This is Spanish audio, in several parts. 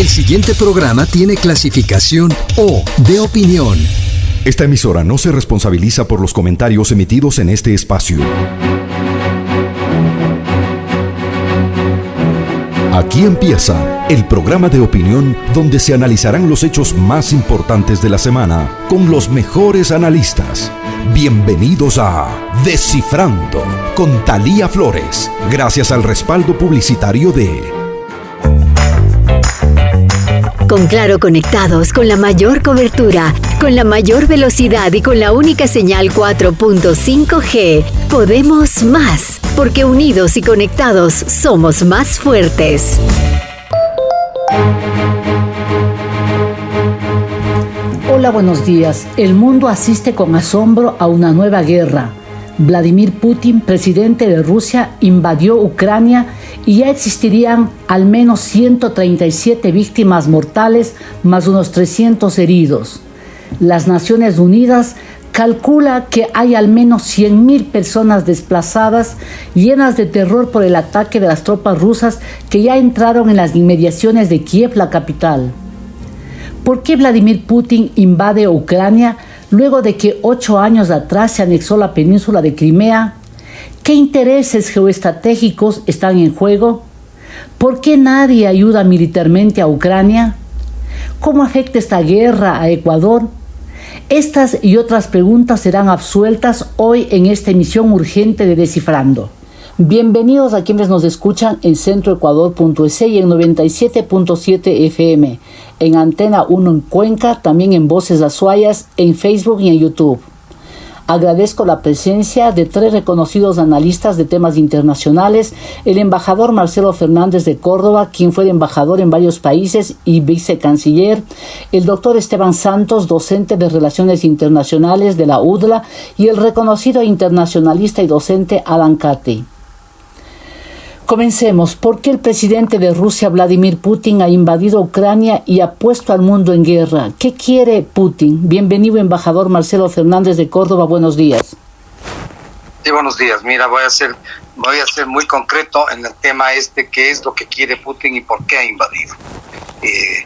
El siguiente programa tiene clasificación O de opinión. Esta emisora no se responsabiliza por los comentarios emitidos en este espacio. Aquí empieza el programa de opinión donde se analizarán los hechos más importantes de la semana con los mejores analistas. Bienvenidos a Descifrando con Talía Flores, gracias al respaldo publicitario de con Claro conectados, con la mayor cobertura, con la mayor velocidad y con la única señal 4.5G, podemos más, porque unidos y conectados somos más fuertes. Hola, buenos días. El mundo asiste con asombro a una nueva guerra. Vladimir Putin, presidente de Rusia, invadió Ucrania y ya existirían al menos 137 víctimas mortales más unos 300 heridos. Las Naciones Unidas calcula que hay al menos 100.000 personas desplazadas llenas de terror por el ataque de las tropas rusas que ya entraron en las inmediaciones de Kiev, la capital. ¿Por qué Vladimir Putin invade Ucrania luego de que ocho años atrás se anexó la península de Crimea? ¿Qué intereses geoestratégicos están en juego? ¿Por qué nadie ayuda militarmente a Ucrania? ¿Cómo afecta esta guerra a Ecuador? Estas y otras preguntas serán absueltas hoy en esta emisión urgente de Descifrando. Bienvenidos a quienes nos escuchan en centroecuador.es y en 97.7 FM, en Antena 1 en Cuenca, también en Voces Azuayas, en Facebook y en YouTube. Agradezco la presencia de tres reconocidos analistas de temas internacionales, el embajador Marcelo Fernández de Córdoba, quien fue embajador en varios países y vicecanciller, el doctor Esteban Santos, docente de Relaciones Internacionales de la UDLA, y el reconocido internacionalista y docente Alan Cate. Comencemos. ¿Por qué el presidente de Rusia, Vladimir Putin, ha invadido Ucrania y ha puesto al mundo en guerra? ¿Qué quiere Putin? Bienvenido, embajador Marcelo Fernández de Córdoba. Buenos días. Sí, buenos días. Mira, voy a ser, voy a ser muy concreto en el tema este, qué es lo que quiere Putin y por qué ha invadido. Eh,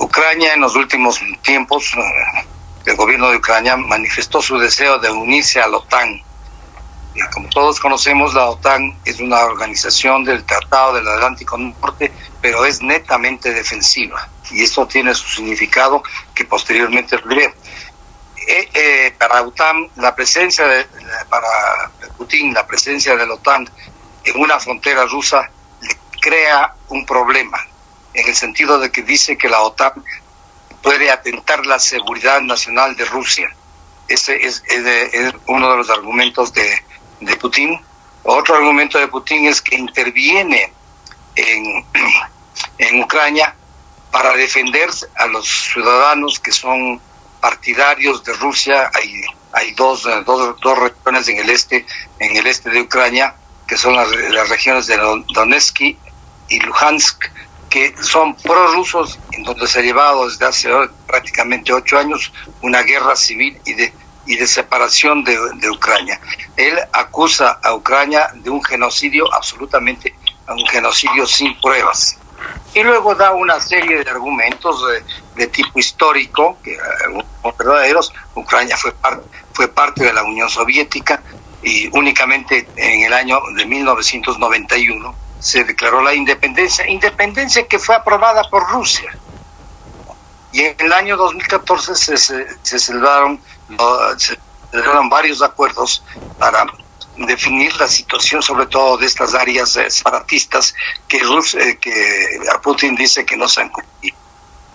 Ucrania en los últimos tiempos, eh, el gobierno de Ucrania manifestó su deseo de unirse a la OTAN como todos conocemos, la OTAN es una organización del Tratado del Atlántico Norte, pero es netamente defensiva. Y eso tiene su significado que posteriormente diré. Eh, eh, para OTAN, la presencia de, para Putin, la presencia de la OTAN en una frontera rusa le crea un problema, en el sentido de que dice que la OTAN puede atentar la seguridad nacional de Rusia. Ese es uno de los argumentos de, de Putin. Otro argumento de Putin es que interviene en, en Ucrania para defender a los ciudadanos que son partidarios de Rusia. Hay, hay dos, dos, dos regiones en el este, en el este de Ucrania, que son las, las regiones de Donetsk y Luhansk, que son prorrusos, en donde se ha llevado desde hace prácticamente ocho años una guerra civil y de y de separación de, de, Ucrania. Él acusa a Ucrania de un genocidio absolutamente, un genocidio sin pruebas. Y luego da una serie de argumentos de, tipo histórico, que son verdaderos. Ucrania fue, parte fue parte de la Unión Soviética y únicamente en el año de 1991 se declaró la independencia, independencia que fue aprobada por Rusia. Y en el año 2014 se, se, se celebraron se dieron varios acuerdos para definir la situación, sobre todo de estas áreas eh, separatistas que, eh, que Putin dice que no se han cumplido.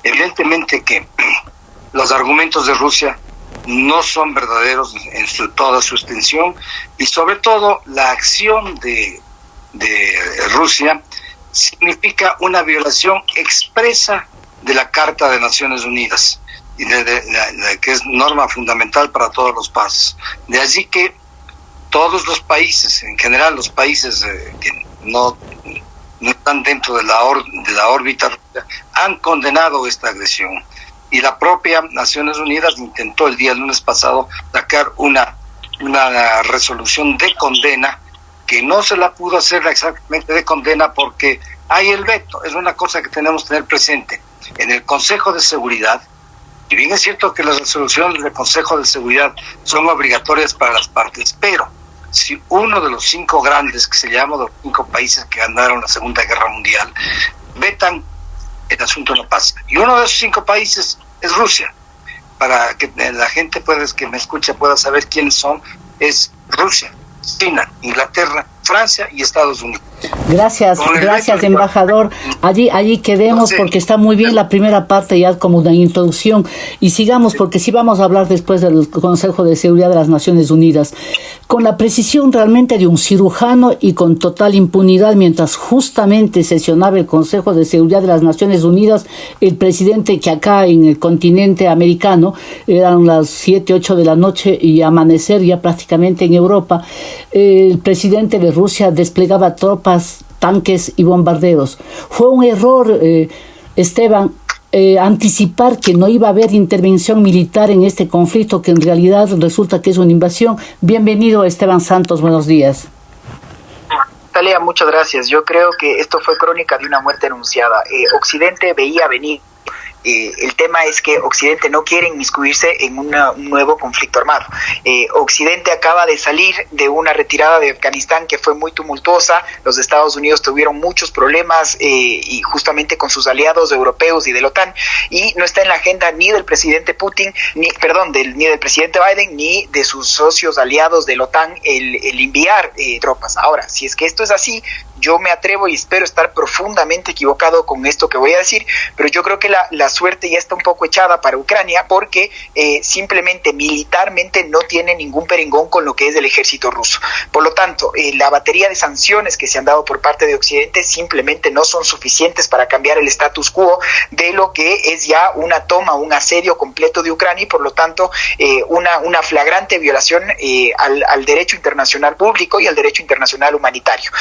Evidentemente que los argumentos de Rusia no son verdaderos en su, toda su extensión y sobre todo la acción de, de Rusia significa una violación expresa de la Carta de Naciones Unidas y de, que es norma fundamental para todos los pasos. De allí que todos los países, en general los países eh, que no, no están dentro de la, de la órbita, han condenado esta agresión. Y la propia Naciones Unidas intentó el día lunes pasado sacar una, una resolución de condena que no se la pudo hacer exactamente de condena porque hay el veto, es una cosa que tenemos que tener presente en el Consejo de Seguridad, y bien es cierto que las resoluciones del Consejo de Seguridad son obligatorias para las partes, pero si uno de los cinco grandes, que se llama los cinco países que ganaron la Segunda Guerra Mundial, vetan, el asunto no pasa. Y uno de esos cinco países es Rusia. Para que la gente pueda, que me escucha pueda saber quiénes son, es Rusia, China, Inglaterra, Francia y Estados Unidos. Gracias, gracias embajador. Allí, allí quedemos porque está muy bien la primera parte ya como una introducción y sigamos porque sí vamos a hablar después del Consejo de Seguridad de las Naciones Unidas con la precisión realmente de un cirujano y con total impunidad mientras justamente sesionaba el Consejo de Seguridad de las Naciones Unidas el presidente que acá en el continente americano eran las 7, 8 de la noche y amanecer ya prácticamente en Europa el presidente de Rusia desplegaba tropas, tanques y bombarderos. Fue un error, eh, Esteban, eh, anticipar que no iba a haber intervención militar en este conflicto, que en realidad resulta que es una invasión. Bienvenido, Esteban Santos, buenos días. Talia, muchas gracias. Yo creo que esto fue crónica de una muerte anunciada. Eh, Occidente veía venir eh, el tema es que Occidente no quiere inmiscuirse en un nuevo conflicto armado. Eh, Occidente acaba de salir de una retirada de Afganistán que fue muy tumultuosa. Los Estados Unidos tuvieron muchos problemas eh, y justamente con sus aliados europeos y de la OTAN y no está en la agenda ni del presidente Putin, ni perdón, del, ni del presidente Biden ni de sus socios aliados de la OTAN el, el enviar tropas. Ahora, si es que esto es así, yo me atrevo y espero estar profundamente equivocado con esto que voy a decir, pero yo creo que la, la suerte ya está un poco echada para Ucrania porque eh, simplemente militarmente no tiene ningún perengón con lo que es el ejército ruso. Por lo tanto, eh, la batería de sanciones que se han dado por parte de Occidente simplemente no son suficientes para cambiar el status quo de lo que es ya una toma, un asedio completo de Ucrania y por lo tanto eh, una, una flagrante violación al, al, derecho internacional público y al derecho internacional humanitario.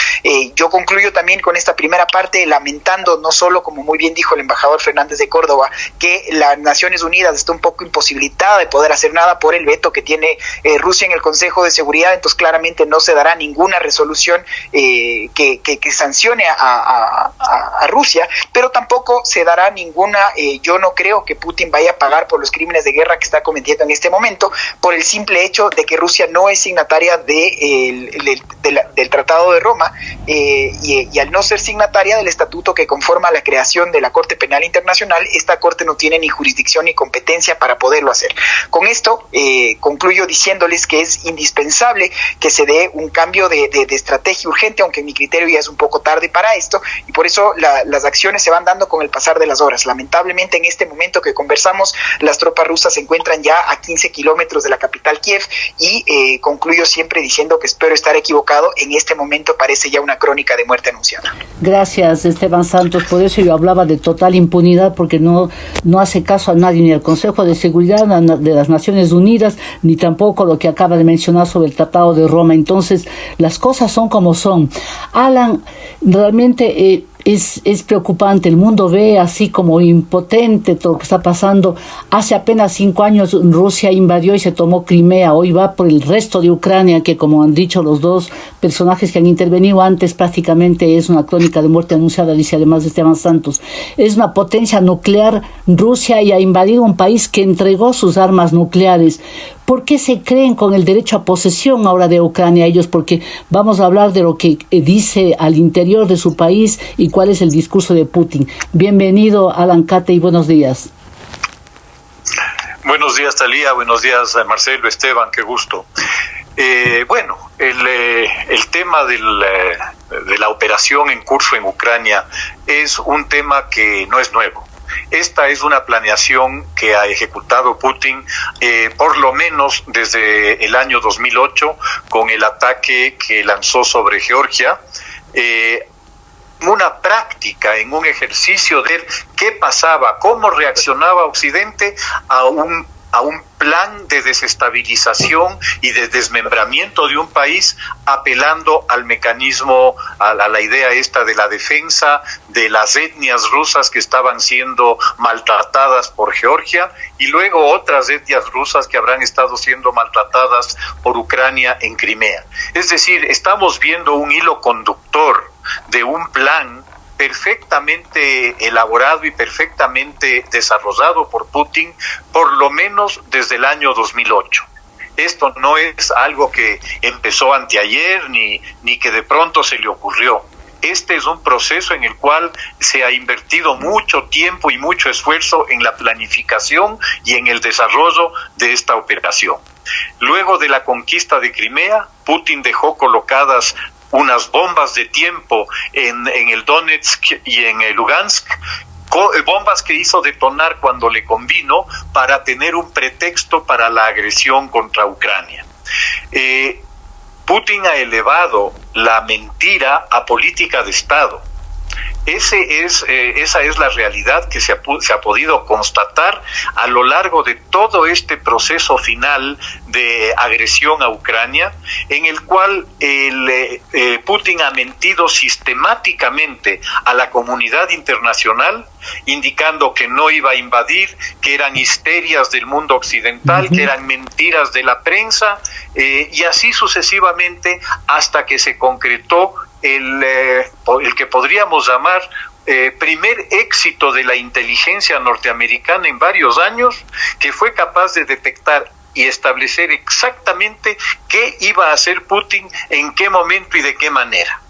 yo concluyo también con esta primera parte lamentando no solo, como muy bien dijo el embajador Fernández de Córdoba, que las Naciones Unidas está un poco imposibilitada de poder hacer nada por el veto que tiene eh, Rusia en el Consejo de Seguridad, entonces claramente no se dará ninguna resolución eh, que, sancione a, Rusia, pero tampoco se dará ninguna, eh, yo no creo que Putin vaya a pagar por los crímenes de guerra que está cometiendo en este momento, por el simple hecho de que Rusia no es signataria de, del Tratado de Roma. Eh, y, al no ser signataria del estatuto que conforma la creación de la Corte Penal Internacional, esta Corte no tiene ni jurisdicción ni competencia para poderlo hacer. Con esto eh, concluyo diciéndoles que es indispensable que se dé un cambio de, estrategia urgente, aunque en mi criterio ya es un poco tarde para esto, y por eso las acciones se van dando con el pasar de las horas. Lamentablemente en este momento que conversamos, las tropas rusas se encuentran ya a 15 kilómetros de la capital Kiev y eh, concluyo siempre diciendo que espero estar equivocado. En este momento parece ya una crónica de muerte anunciada. Gracias, Esteban Santos. Por eso yo hablaba de total impunidad, porque no, no hace caso a nadie, ni al Consejo de Seguridad de las Naciones Unidas, ni tampoco lo que acaba de mencionar sobre el Tratado de Roma. Entonces, las cosas son como son. Alan, realmente... Eh, es, es, preocupante. El mundo ve así como impotente todo lo que está pasando. Hace apenas cinco años Rusia invadió y se tomó Crimea. Hoy va por el resto de Ucrania, que como han dicho los dos personajes que han intervenido antes, prácticamente es una crónica de muerte anunciada, dice además de Esteban Santos. Es una potencia nuclear Rusia y ha invadido un país que entregó sus armas nucleares. ¿Por qué se creen con el derecho a posesión ahora de Ucrania ellos? Porque vamos a hablar de lo que eh, dice al interior de su país y cuál es el discurso de Putin. Bienvenido, Alan Cate, y buenos días. Buenos días, Talía. Buenos días, eh, Marcelo, Esteban. Qué gusto. Eh, bueno, el, el tema del, de la operación en curso en Ucrania es un tema que no es nuevo. Esta es una planeación que ha ejecutado Putin eh, por lo menos desde el año 2008 con el ataque que lanzó sobre Georgia. Eh, una práctica, en un ejercicio de qué pasaba, cómo reaccionaba Occidente a un a un plan de desestabilización y de desmembramiento de un país apelando al mecanismo, a la, idea esta de la defensa de las etnias rusas que estaban siendo maltratadas por Georgia y luego otras etnias rusas que habrán estado siendo maltratadas por Ucrania en Crimea. Es decir, estamos viendo un hilo conductor de un plan perfectamente elaborado y perfectamente desarrollado por Putin, por lo menos desde el año 2008. Esto no es algo que empezó anteayer ni, ni que de pronto se le ocurrió. Este es un proceso en el cual se ha invertido mucho tiempo y mucho esfuerzo en la planificación y en el desarrollo de esta operación. Luego de la conquista de Crimea, Putin dejó colocadas unas bombas de tiempo en, el Donetsk y en el Lugansk eh, bombas que hizo detonar cuando le convino para tener un pretexto para la agresión contra Ucrania. Eh, Putin ha elevado la mentira a política de Estado. Ese es, eh, esa es la realidad que se ha, se ha, podido constatar a lo largo de todo este proceso final de agresión a Ucrania, en el cual el, eh, eh, Putin ha mentido sistemáticamente a la comunidad internacional, indicando que no iba a invadir, que eran histerias del mundo occidental, que eran mentiras de la prensa, y así sucesivamente hasta que se concretó el, eh, el que podríamos llamar eh, primer éxito de la inteligencia norteamericana en varios años, que fue capaz de detectar y establecer exactamente qué iba a hacer Putin, en qué momento y de qué manera.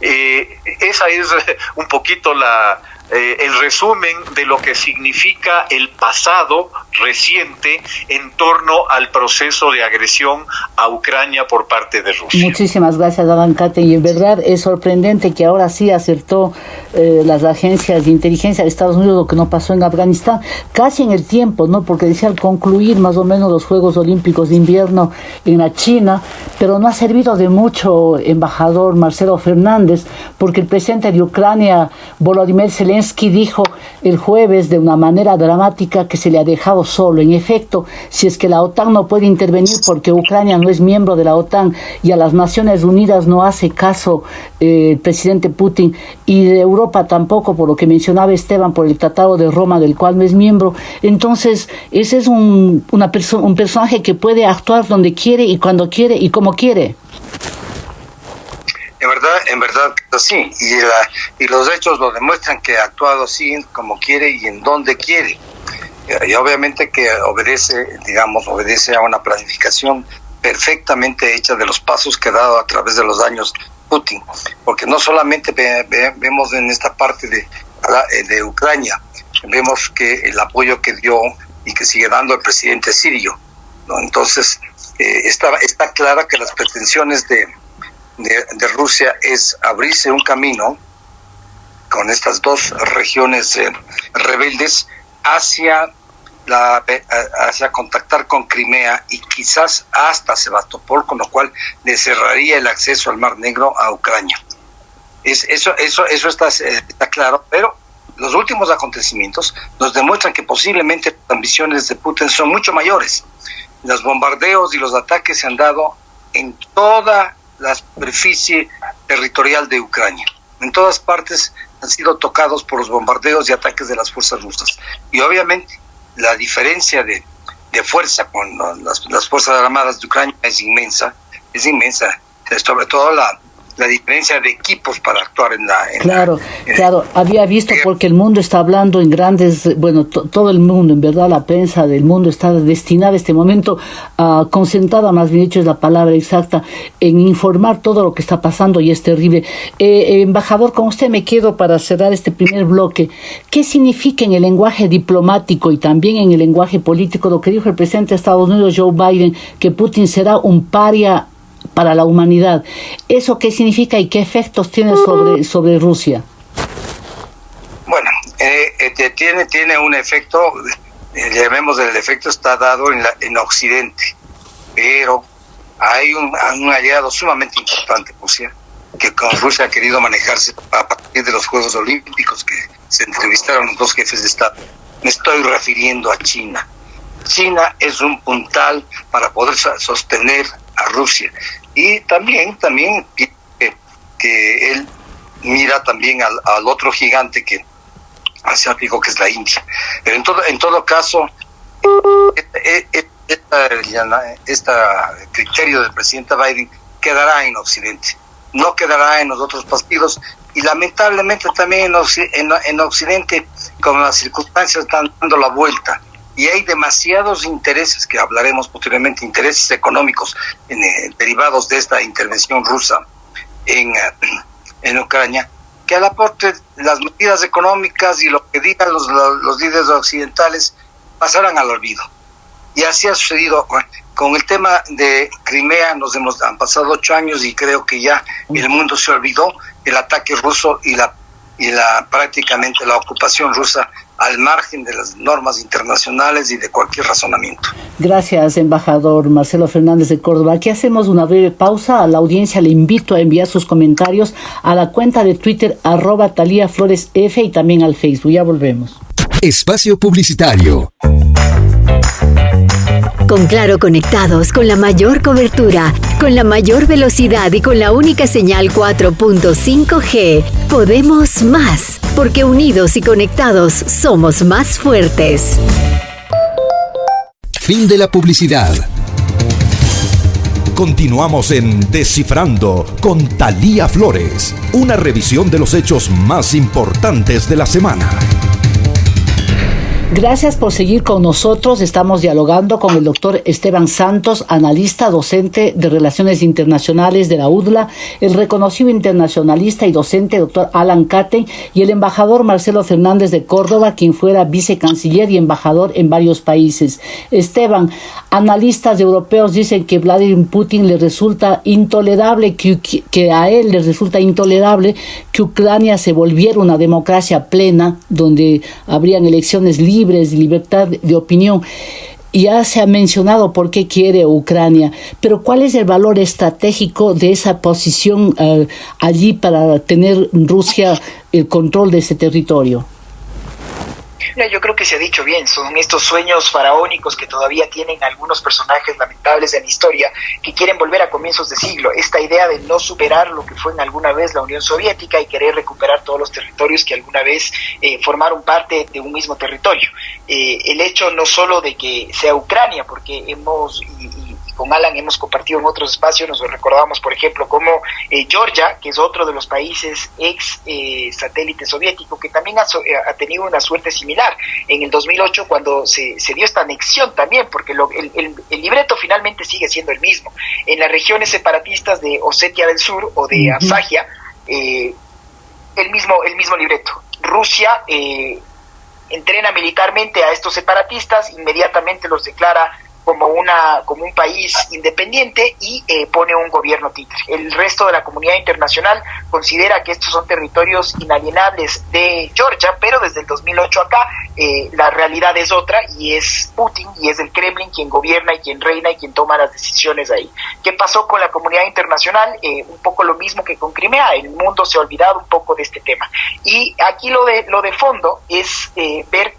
Eh, esa es un poquito la, eh, el resumen de lo que significa el pasado reciente en torno al proceso de agresión a Ucrania por parte de Rusia. Muchísimas gracias, Adam Kate. Y en verdad es sorprendente que ahora sí acertó eh, las agencias de inteligencia de Estados Unidos lo que no pasó en Afganistán, casi en el tiempo, ¿no? Porque decía al concluir más o menos los Juegos Olímpicos de Invierno en la China, pero no ha servido de mucho, embajador Marcelo Fernández, porque el presidente de Ucrania, Volodymyr Zelensky, dijo el jueves de una manera dramática que se le ha dejado solo. En efecto, si es que la OTAN no puede intervenir porque Ucrania no es miembro de la OTAN y a las Naciones Unidas no hace caso eh, el presidente Putin y de Europa tampoco, por lo que mencionaba Esteban, por el Tratado de Roma del cual no es miembro, entonces ese es un, una un personaje que puede actuar donde quiere y cuando quiere y como quiere. En verdad, en verdad, sí. Y, y los hechos lo demuestran que ha actuado así como quiere y en donde quiere. Y obviamente que obedece, digamos, obedece a una planificación perfectamente hecha de los pasos que ha dado a través de los años Putin. Porque no solamente vemos en esta parte de, de Ucrania, vemos que el apoyo que dio y que sigue dando el presidente sirio. ¿no? Entonces, eh, está, está clara que las pretensiones de, de, Rusia es abrirse un camino con estas dos regiones eh, rebeldes hacia la, eh, hacia contactar con Crimea y quizás hasta Sebastopol, con lo cual le cerraría el acceso al Mar Negro a Ucrania. Es, eso, eso, eso está, eh, está claro, pero los últimos acontecimientos nos demuestran que posiblemente las ambiciones de Putin son mucho mayores. Los bombardeos y los ataques se han dado en toda la superficie territorial de Ucrania. En todas partes han sido tocados por los bombardeos y ataques de las fuerzas rusas. Y obviamente la diferencia de, fuerza con las, las Fuerzas Armadas de Ucrania es inmensa, es inmensa, sobre todo la, la diferencia de equipos para actuar en la... claro, claro, había visto porque el mundo está hablando en grandes, bueno, todo el mundo, en verdad la prensa del mundo está destinada a este momento, a concentrada, más bien dicho es la palabra exacta, en informar todo lo que está pasando y es terrible. Eh, embajador, con usted me quedo para cerrar este primer bloque. ¿Qué significa en el lenguaje diplomático y también en el lenguaje político lo que dijo el presidente de Estados Unidos, Joe Biden, que Putin será un paria para la humanidad. ¿Eso qué significa y qué efectos tiene sobre, sobre Rusia? Bueno, eh, eh tiene, tiene un efecto, eh, llamemos el efecto está dado en, la, en Occidente, pero hay un, un aliado sumamente importante, Rusia, que con Rusia ha querido manejarse a partir de los Juegos Olímpicos que se entrevistaron los dos jefes de Estado. Me estoy refiriendo a China. China es un puntal para poder sostener a Rusia. Y también, también que, él mira también al, otro gigante que asiático que es la India. Pero en todo, en todo caso, este, criterio del presidente Biden quedará en Occidente. no quedará en los otros partidos y lamentablemente también en, Occidente, como las circunstancias están dando la vuelta y hay demasiados intereses, que hablaremos posteriormente, intereses económicos eh, derivados de esta intervención rusa en, eh, en Ucrania, que al aporte las medidas económicas y lo que digan los, los líderes occidentales pasarán al olvido. Y así ha sucedido con el tema de Crimea, nos hemos, han pasado ocho años y creo que ya el mundo se olvidó el ataque ruso y la, y la prácticamente la ocupación rusa al margen de las normas internacionales y de cualquier razonamiento. Gracias, embajador Marcelo Fernández de Córdoba. Aquí hacemos una breve pausa. A la audiencia le invito a enviar sus comentarios a la cuenta de Twitter arroba Talía Flores F y también al Facebook. Ya volvemos. Espacio Publicitario. Con Claro conectados con la mayor cobertura, con la mayor velocidad y con la única señal 4.5G, podemos más, porque unidos y conectados somos más fuertes. Fin de la publicidad. Continuamos en Descifrando con Talía Flores, una revisión de los hechos más importantes de la semana. Gracias por seguir con nosotros. Estamos dialogando con el doctor Esteban Santos, analista, docente de Relaciones Internacionales de la UDLA, el reconocido internacionalista y docente doctor Alan Caten y el embajador Marcelo Fernández de Córdoba, quien fuera vicecanciller y embajador en varios países. Esteban, analistas europeos dicen que Vladimir Putin le resulta intolerable, que, a él le resulta intolerable que Ucrania se volviera una democracia plena, donde habrían elecciones libres libres, libertad de opinión. Ya se ha mencionado por qué quiere Ucrania, pero ¿cuál es el valor estratégico de esa posición eh, allí para tener Rusia el control de ese territorio? Yo creo que se ha dicho bien, son estos sueños faraónicos que todavía tienen algunos personajes lamentables en la historia que quieren volver a comienzos de siglo. Esta idea de no superar lo que fue en alguna vez la Unión Soviética y querer recuperar todos los territorios que alguna vez eh, formaron parte de un mismo territorio. Eh, el hecho no solo de que sea Ucrania, porque hemos, con Alan hemos compartido en otros espacios, nos recordamos, por ejemplo, como eh, Georgia, que es otro de los países ex eh, satélite soviético, que también ha, eh, tenido una suerte similar en el 2008 cuando se, dio esta anexión también, porque el, libreto finalmente sigue siendo el mismo. En las regiones separatistas de Osetia del Sur o de Absagia, el, mismo, el mismo libreto. Rusia entrena militarmente a estos separatistas, inmediatamente los declara como una como un país independiente y eh, pone un gobierno títere. El resto de la comunidad internacional considera que estos son territorios inalienables de Georgia, pero desde el 2008 acá eh, la realidad es otra y es Putin y es el Kremlin quien gobierna y quien reina y quien toma las decisiones ahí. ¿Qué pasó con la comunidad internacional? Eh, un poco lo mismo que con Crimea, el mundo se ha olvidado un poco de este tema. Y aquí lo de, lo de fondo es ver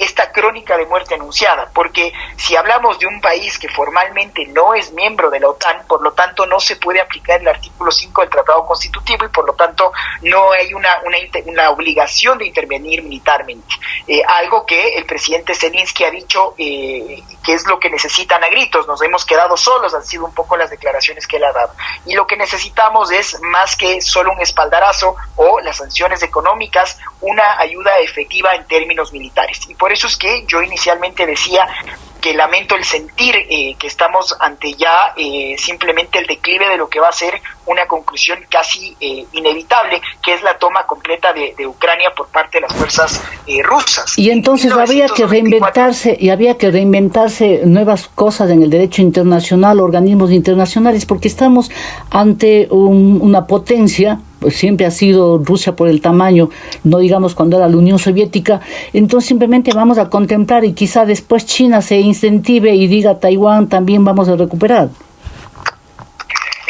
esta crónica de muerte anunciada, porque si hablamos de un país que formalmente no es miembro de la OTAN, por lo tanto no se puede aplicar el artículo 5 del Tratado Constitutivo y por lo tanto no hay una, una, obligación de intervenir militarmente. Eh, algo que el presidente Zelensky ha dicho eh, que es lo que necesitan a gritos, nos hemos quedado solos, han sido un poco las declaraciones que él ha dado. Y lo que necesitamos es más que solo un espaldarazo o las sanciones económicas, una ayuda efectiva en términos militares. Eso es que yo inicialmente decía que lamento el sentir eh, que estamos ante ya eh, simplemente el declive de lo que va a ser una conclusión casi eh, inevitable, que es la toma completa de, Ucrania por parte de las fuerzas rusas. Y entonces había que reinventarse y había que reinventarse nuevas cosas en el derecho internacional, organismos internacionales, porque estamos ante una potencia pues siempre ha sido Rusia por el tamaño, no digamos cuando era la Unión Soviética, entonces simplemente vamos a contemplar y quizá después China se incentive y diga Taiwán también vamos a recuperar.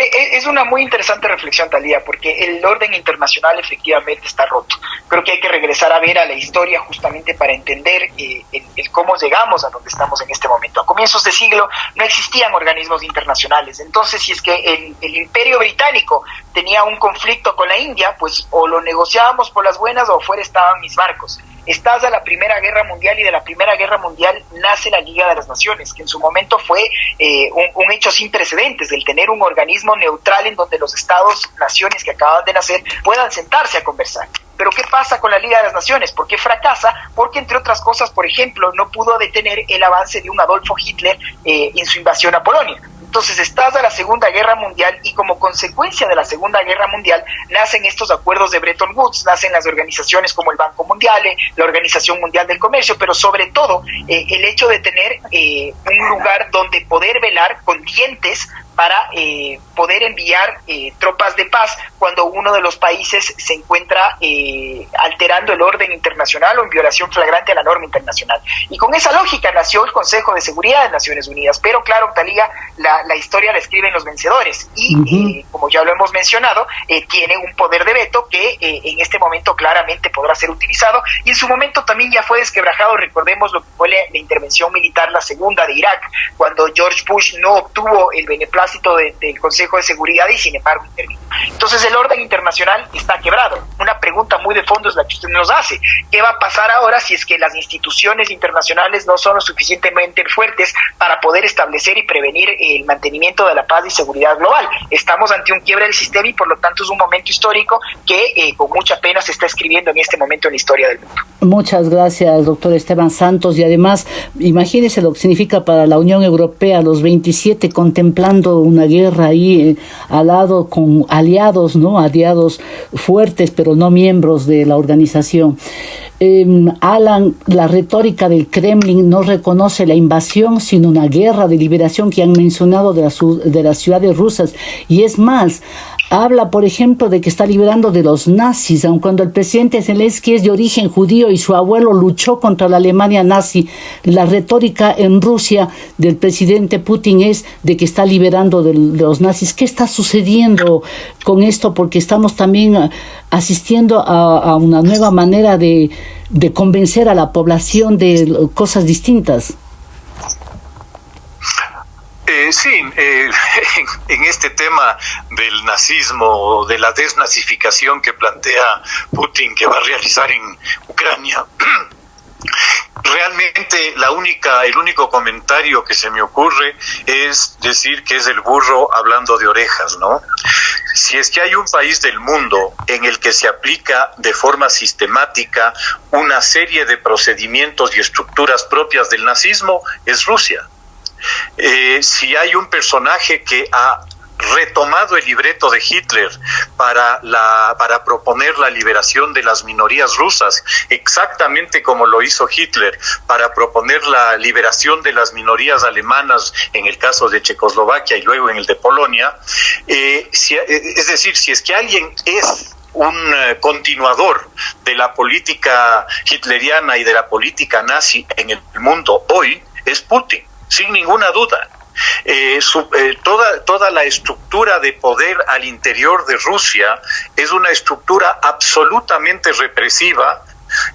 Eh, eh, es una muy interesante reflexión, Talía, porque el orden internacional efectivamente está roto. Creo que hay que regresar a ver a la historia justamente para entender eh, el, cómo llegamos a donde estamos en este momento. A comienzos de siglo no existían organismos internacionales. Entonces, si es que el, el imperio británico tenía un conflicto con la India, pues o lo negociábamos por las buenas o fuera estaban mis barcos estás a la Primera Guerra Mundial y de la Primera Guerra Mundial nace la Liga de las Naciones, que en su momento fue eh, un, hecho sin precedentes, el tener un organismo neutral en donde los estados, naciones que acaban de nacer puedan sentarse a conversar. Pero ¿qué pasa con la Liga de las Naciones? ¿Por qué fracasa? Porque, entre otras cosas, por ejemplo, no pudo detener el avance de un Adolfo Hitler eh, en su invasión a Polonia. Entonces estás a la Segunda Guerra Mundial y como consecuencia de la Segunda Guerra Mundial nacen estos acuerdos de Bretton Woods, nacen las organizaciones como el Banco Mundial, eh, la Organización Mundial del Comercio, pero sobre todo eh, el hecho de tener eh, un lugar donde poder velar con dientes para eh, poder enviar eh, tropas de paz cuando uno de los países se encuentra eh, alterando el orden internacional o en violación flagrante a la norma internacional. Y con esa lógica nació el Consejo de Seguridad de Naciones Unidas. Pero claro, Taliga, la, la historia la escriben los vencedores y, como ya lo hemos mencionado, tiene un poder de veto que en este momento claramente podrá ser utilizado y en su momento también ya fue desquebrajado, recordemos lo que fue la, la intervención militar, la segunda de Irak, cuando George Bush no obtuvo el beneplácito del Consejo de Seguridad y sin embargo intervino. Entonces el orden internacional está quebrado. Una pregunta muy de fondo es la que usted nos hace. ¿Qué va a pasar ahora si es que las instituciones internacionales no son lo suficientemente fuertes para poder establecer y prevenir el mantenimiento de la paz y seguridad global? Estamos ante un quiebre del sistema y por lo tanto es un momento histórico que eh, con mucha pena se está escribiendo en este momento en la historia del mundo. Muchas gracias, doctor Esteban Santos. Y además, imagínese lo que significa para la Unión Europea, los 27 contemplando una guerra ahí eh, al lado con aliados, ¿no? Aliados fuertes, pero no miembros de la organización. Em, Alan, la retórica del Kremlin no reconoce la invasión, sino una guerra de liberación que han mencionado de, de las ciudades rusas. Y es más, habla, por ejemplo, de que está liberando de los nazis, aun cuando el presidente Zelensky es de origen judío y su abuelo luchó contra la Alemania nazi. La retórica en Rusia del presidente Putin es de que está liberando de, los nazis. ¿Qué está sucediendo con esto? Porque estamos también asistiendo a, una nueva manera de convencer a la población de cosas distintas. Eh, sí, eh, en, este tema del nazismo o de la desnazificación que plantea Putin que va a realizar en Ucrania, realmente la única, el único comentario que se me ocurre es decir que es el burro hablando de orejas, ¿no? Si es que hay un país del mundo en el que se aplica de forma sistemática una serie de procedimientos y estructuras propias del nazismo, es Rusia. Eh, si hay un personaje que ha retomado el libreto de Hitler para, la, para proponer la liberación de las minorías rusas, exactamente como lo hizo Hitler para proponer la liberación de las minorías alemanas en el caso de Checoslovaquia y luego en el de Polonia. Eh, eh, es decir, si es que alguien es un continuador de la política hitleriana y de la política nazi en el mundo hoy, es Putin sin ninguna duda. Eh, eh, toda, toda la estructura de poder al interior de Rusia es una estructura absolutamente represiva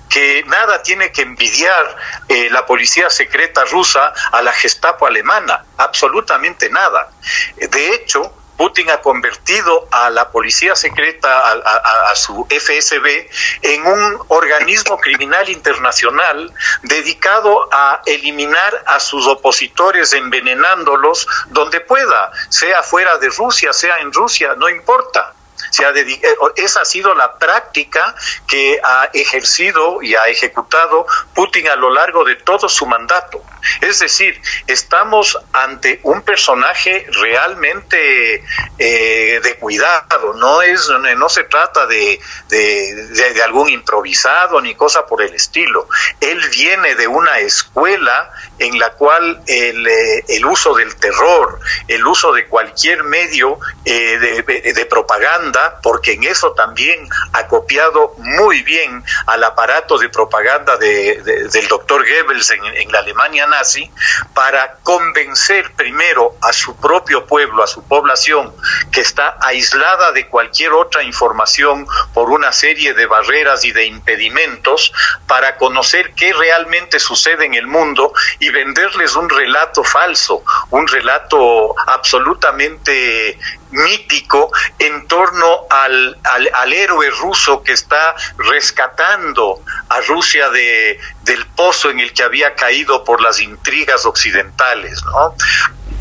que nada tiene que envidiar eh, la policía secreta rusa a la Gestapo alemana, absolutamente nada. De hecho, Putin ha convertido a la policía secreta, a, su FSB, en un organismo criminal internacional dedicado a eliminar a sus opositores envenenándolos donde pueda, sea fuera de Rusia, sea en Rusia, no importa. Se ha eh, esa ha sido la práctica que ha ejercido y ha ejecutado Putin a lo largo de todo su mandato. Es decir, estamos ante un personaje realmente eh, de cuidado, no, es, no se trata de, de, algún improvisado ni cosa por el estilo. Él viene de una escuela en la cual el, eh, el uso del terror, el uso de cualquier medio de, de propaganda, porque en eso también ha copiado muy bien al aparato de propaganda del doctor Goebbels en, la Alemania nazi, para convencer primero a su propio pueblo, a su población, que está aislada de cualquier otra información por una serie de barreras y de impedimentos, para conocer qué realmente sucede en el mundo y venderles un relato falso, un relato absolutamente mítico en torno al, al, héroe ruso que está rescatando a Rusia de, del pozo en el que había caído por las intrigas occidentales, ¿no?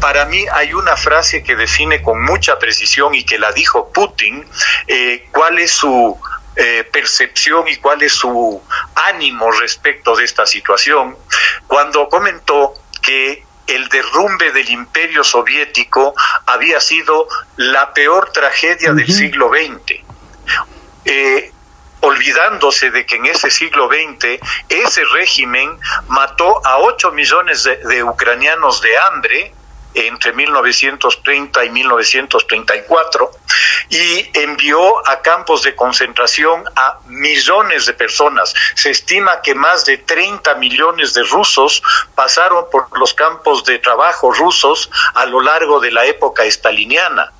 Para mí hay una frase que define con mucha precisión y que la dijo Putin, eh, cuál es su eh, percepción y cuál es su ánimo respecto de esta situación, cuando comentó que el derrumbe del imperio soviético había sido la peor tragedia del siglo XX. Eh, olvidándose de que en ese siglo XX ese régimen mató a 8 millones de ucranianos de hambre, entre 1930 y 1934 y envió a campos de concentración a millones de personas. Se estima que más de 30 millones de rusos pasaron por los campos de trabajo rusos a lo largo de la época estaliniana.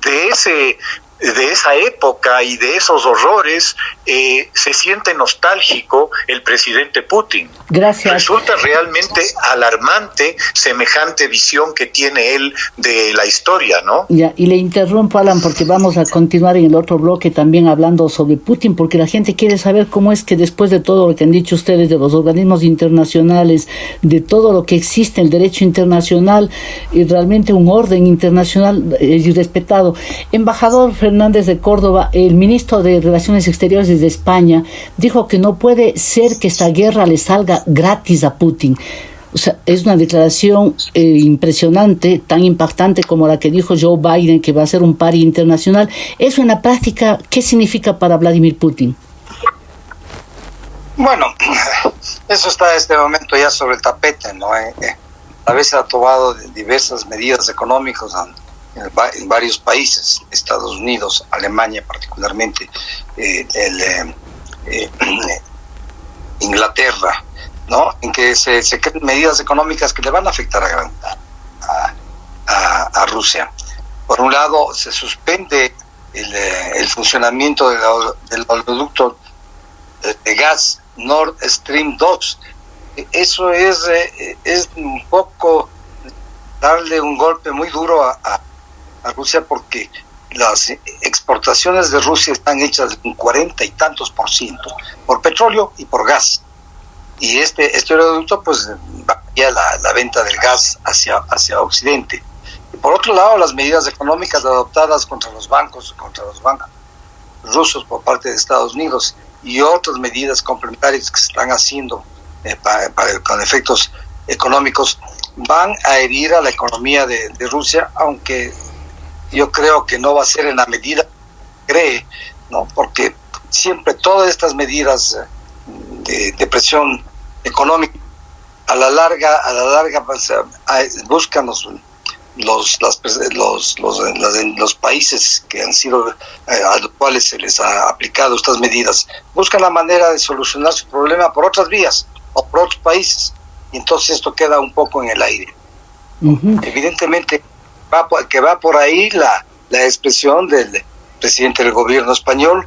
De ese de esa época y de esos horrores eh, se siente nostálgico el presidente Putin. Gracias. Resulta realmente alarmante semejante visión que tiene él de la historia, ¿no? Ya, y le interrumpo, Alan, porque vamos a continuar en el otro bloque también hablando sobre Putin, porque la gente quiere saber cómo es que después de todo lo que han dicho ustedes de los organismos internacionales, de todo lo que existe, el derecho internacional y realmente un orden internacional eh, respetado. Embajador Fernández de Córdoba, el ministro de Relaciones Exteriores de España, dijo que no puede ser que esta guerra le salga gratis a Putin. O sea, es una declaración eh, impresionante, tan impactante como la que dijo Joe Biden, que va a ser un pari internacional. Eso en la práctica, ¿qué significa para Vladimir Putin? Bueno, eso está en este momento ya sobre el tapete, ¿no? Eh, eh, a veces ha tomado diversas medidas económicas en varios países, Estados Unidos, Alemania particularmente, eh, el, eh, Inglaterra, ¿no? En que se, se creen medidas económicas que le van a afectar a, a, a, Rusia. Por un lado, se suspende el, eh, el funcionamiento del producto de gas Nord Stream 2. Eso es, es un poco darle un golpe muy duro a Rusia porque las exportaciones de Rusia están hechas en cuarenta y tantos por ciento por petróleo y por gas. Y este, este oleoducto pues varía la, la venta del gas hacia, hacia Occidente. Y por otro lado, las medidas económicas adoptadas contra los bancos, contra los bancos rusos por parte de Estados Unidos y otras medidas complementarias que se están haciendo eh, para, con efectos económicos van a herir a la economía de Rusia, aunque yo creo que no va a ser en la medida que cree, ¿no? Porque siempre todas estas medidas eh, de, presión económica a la larga, a la larga pues, buscan los los, los, los, países que han sido eh, a los cuales se les ha aplicado estas medidas buscan la manera de solucionar su problema por otras vías o por otros países. Y entonces esto queda un poco en el aire. Evidentemente que va por ahí la, la expresión del presidente del gobierno español,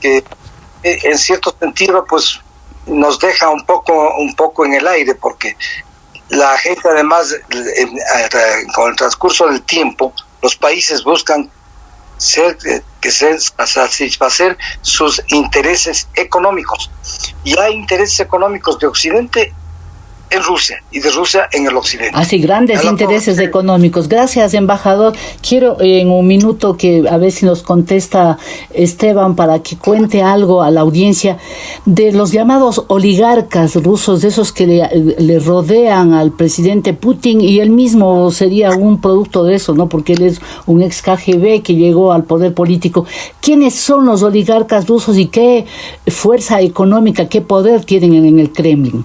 que eh, en cierto sentido pues nos deja un poco, un poco en el aire, porque la gente además, con el transcurso del tiempo, los países buscan ser, eh, que satisfacer sus intereses económicos. Y hay intereses económicos de Occidente en Rusia y de Rusia en el occidente. Así, grandes intereses económicos. Gracias, embajador. Quiero en un minuto que a ver si nos contesta Esteban para que cuente algo a la audiencia de los llamados oligarcas rusos, de esos que le, rodean al presidente Putin y él mismo sería un producto de eso, ¿no? Porque él es un ex KGB que llegó al poder político. ¿Quiénes son los oligarcas rusos y qué fuerza económica, qué poder tienen en el Kremlin?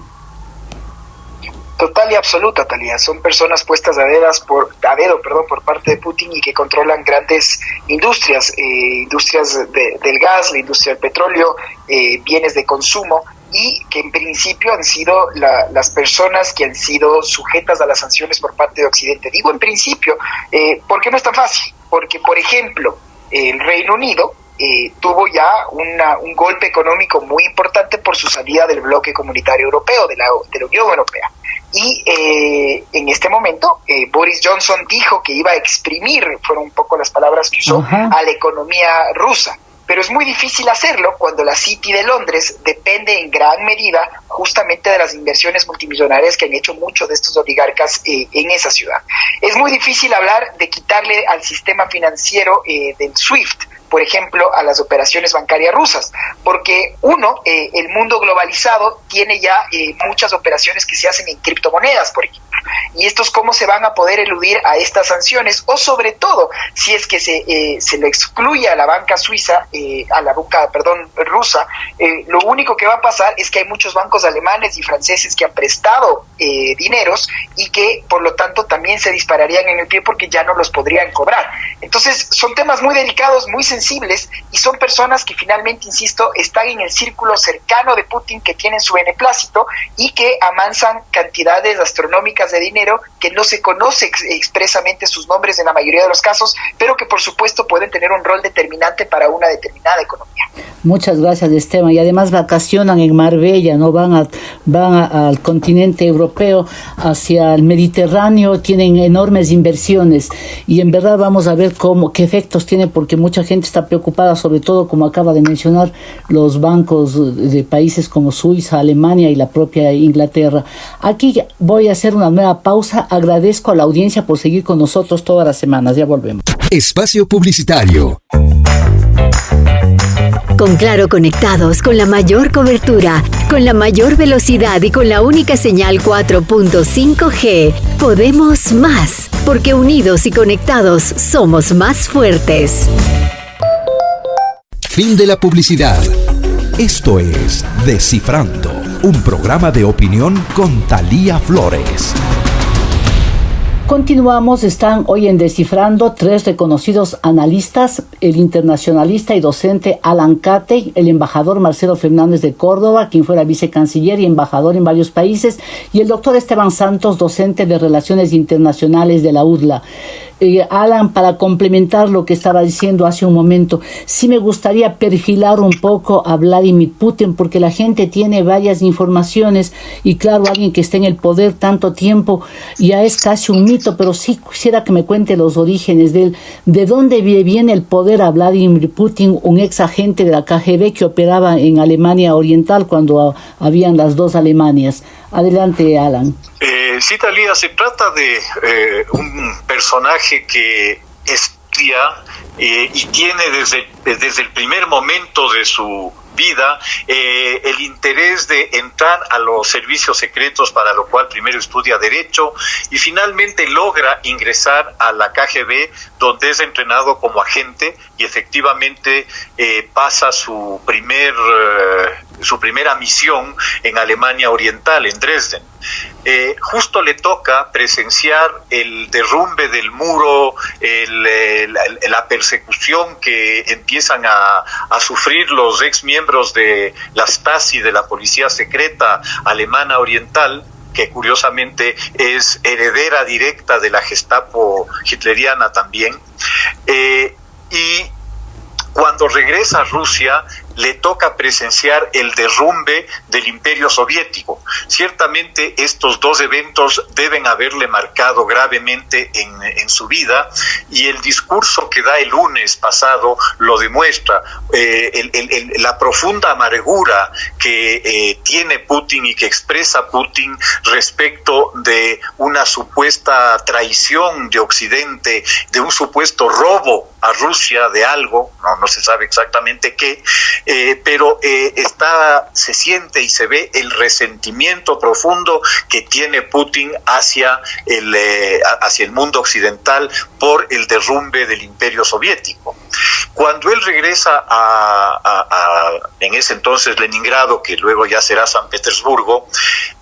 Total y absoluta, Talía. Son personas puestas a, dedas por, a dedo perdón, por parte de Putin y que controlan grandes industrias, eh, industrias del gas, la industria del petróleo, eh, bienes de consumo y que en principio han sido las personas que han sido sujetas a las sanciones por parte de Occidente. Digo en principio, eh, porque no es tan fácil, porque por ejemplo, el Reino Unido eh, tuvo ya una, un golpe económico muy importante por su salida del bloque comunitario europeo, de la, de la Unión Europea. y eh, en este momento eh, Boris Johnson dijo que iba a exprimir, fueron un poco las palabras que usó, a la economía rusa pero es muy difícil hacerlo cuando la City de Londres depende en gran medida justamente de las inversiones multimillonarias que han hecho muchos de estos oligarcas eh, en esa ciudad. Es muy difícil hablar de quitarle al sistema financiero del SWIFT, por ejemplo, a las operaciones bancarias rusas, porque uno, eh, el mundo globalizado tiene ya muchas operaciones que se hacen en criptomonedas, por ejemplo, y estos cómo se van a poder eludir a estas sanciones, o sobre todo, si es que se, se le excluye a la banca suiza, a la banca, perdón, rusa, lo único que va a pasar es que hay muchos bancos alemanes y franceses que han prestado eh, dineros y que por lo tanto también se dispararían en el pie porque ya no los podrían cobrar. Entonces son temas muy delicados, muy sensibles y son personas que finalmente, insisto, están en el círculo cercano de Putin que tienen su beneplácito y que amansan cantidades astronómicas de dinero que no se conoce expresamente sus nombres en la mayoría de los casos, pero que por supuesto pueden tener un rol determinante para una determinada economía. Muchas gracias, Esteban. Y además vacacionan en Marbella, no van van al continente europeo, hacia el Mediterráneo, tienen enormes inversiones y en verdad vamos a ver cómo, qué efectos tiene porque mucha gente está preocupada, sobre todo como acaba de mencionar, los bancos de países como Suiza, Alemania y la propia Inglaterra. Aquí voy a hacer una nueva pausa. Agradezco a la audiencia por seguir con nosotros todas las semanas. Ya volvemos. Espacio Publicitario. Con Claro conectados con la mayor cobertura, con la mayor velocidad y con la única señal 4.5G, podemos más, porque unidos y conectados somos más fuertes. Fin de la publicidad. Esto es Descifrando, un programa de opinión con Talía Flores. Continuamos, están hoy en Descifrando tres reconocidos analistas, el internacionalista y docente Alan Cate, el embajador Marcelo Fernández de Córdoba, quien fuera vicecanciller y embajador en varios países, y el doctor Esteban Santos, docente de Relaciones Internacionales de la UDLA. Eh, Alan, para complementar lo que estaba diciendo hace un momento, sí me gustaría perfilar un poco a Vladimir Putin porque la gente tiene varias informaciones y claro, alguien que esté en el poder tanto tiempo ya es casi un pero sí quisiera que me cuente los orígenes de él, de dónde viene el poder a Vladimir Putin, un ex agente de la KGB que operaba en Alemania Oriental cuando habían las dos Alemanias. Adelante, Alan. Eh, sí, Talía, se trata de eh, un personaje que estudia eh, y tiene desde, desde el primer momento de su vida eh, el interés de entrar a los servicios secretos, para lo cual primero estudia Derecho y finalmente logra ingresar a la KGB, donde es entrenado como agente y efectivamente eh, pasa su primer su primera misión en Alemania Oriental, en Dresden. Eh, justo le toca presenciar el derrumbe del muro, la, persecución que empiezan a, sufrir los ex miembros de la Stasi, de la policía secreta alemana oriental, que curiosamente es heredera directa de la Gestapo hitleriana también. Eh, y cuando regresa a Rusia, le toca presenciar el derrumbe del imperio soviético. Ciertamente estos dos eventos deben haberle marcado gravemente en, su vida y el discurso que da el lunes pasado lo demuestra. Eh, la profunda amargura que eh, tiene Putin y que expresa Putin respecto de una supuesta traición de Occidente, de un supuesto robo a Rusia de algo, no, no se sabe exactamente qué, eh, pero eh, está, se siente y se ve el resentimiento profundo que tiene Putin hacia el, eh, hacia el mundo occidental por el derrumbe del imperio soviético. Cuando él regresa a, en ese entonces Leningrado, que luego ya será San Petersburgo,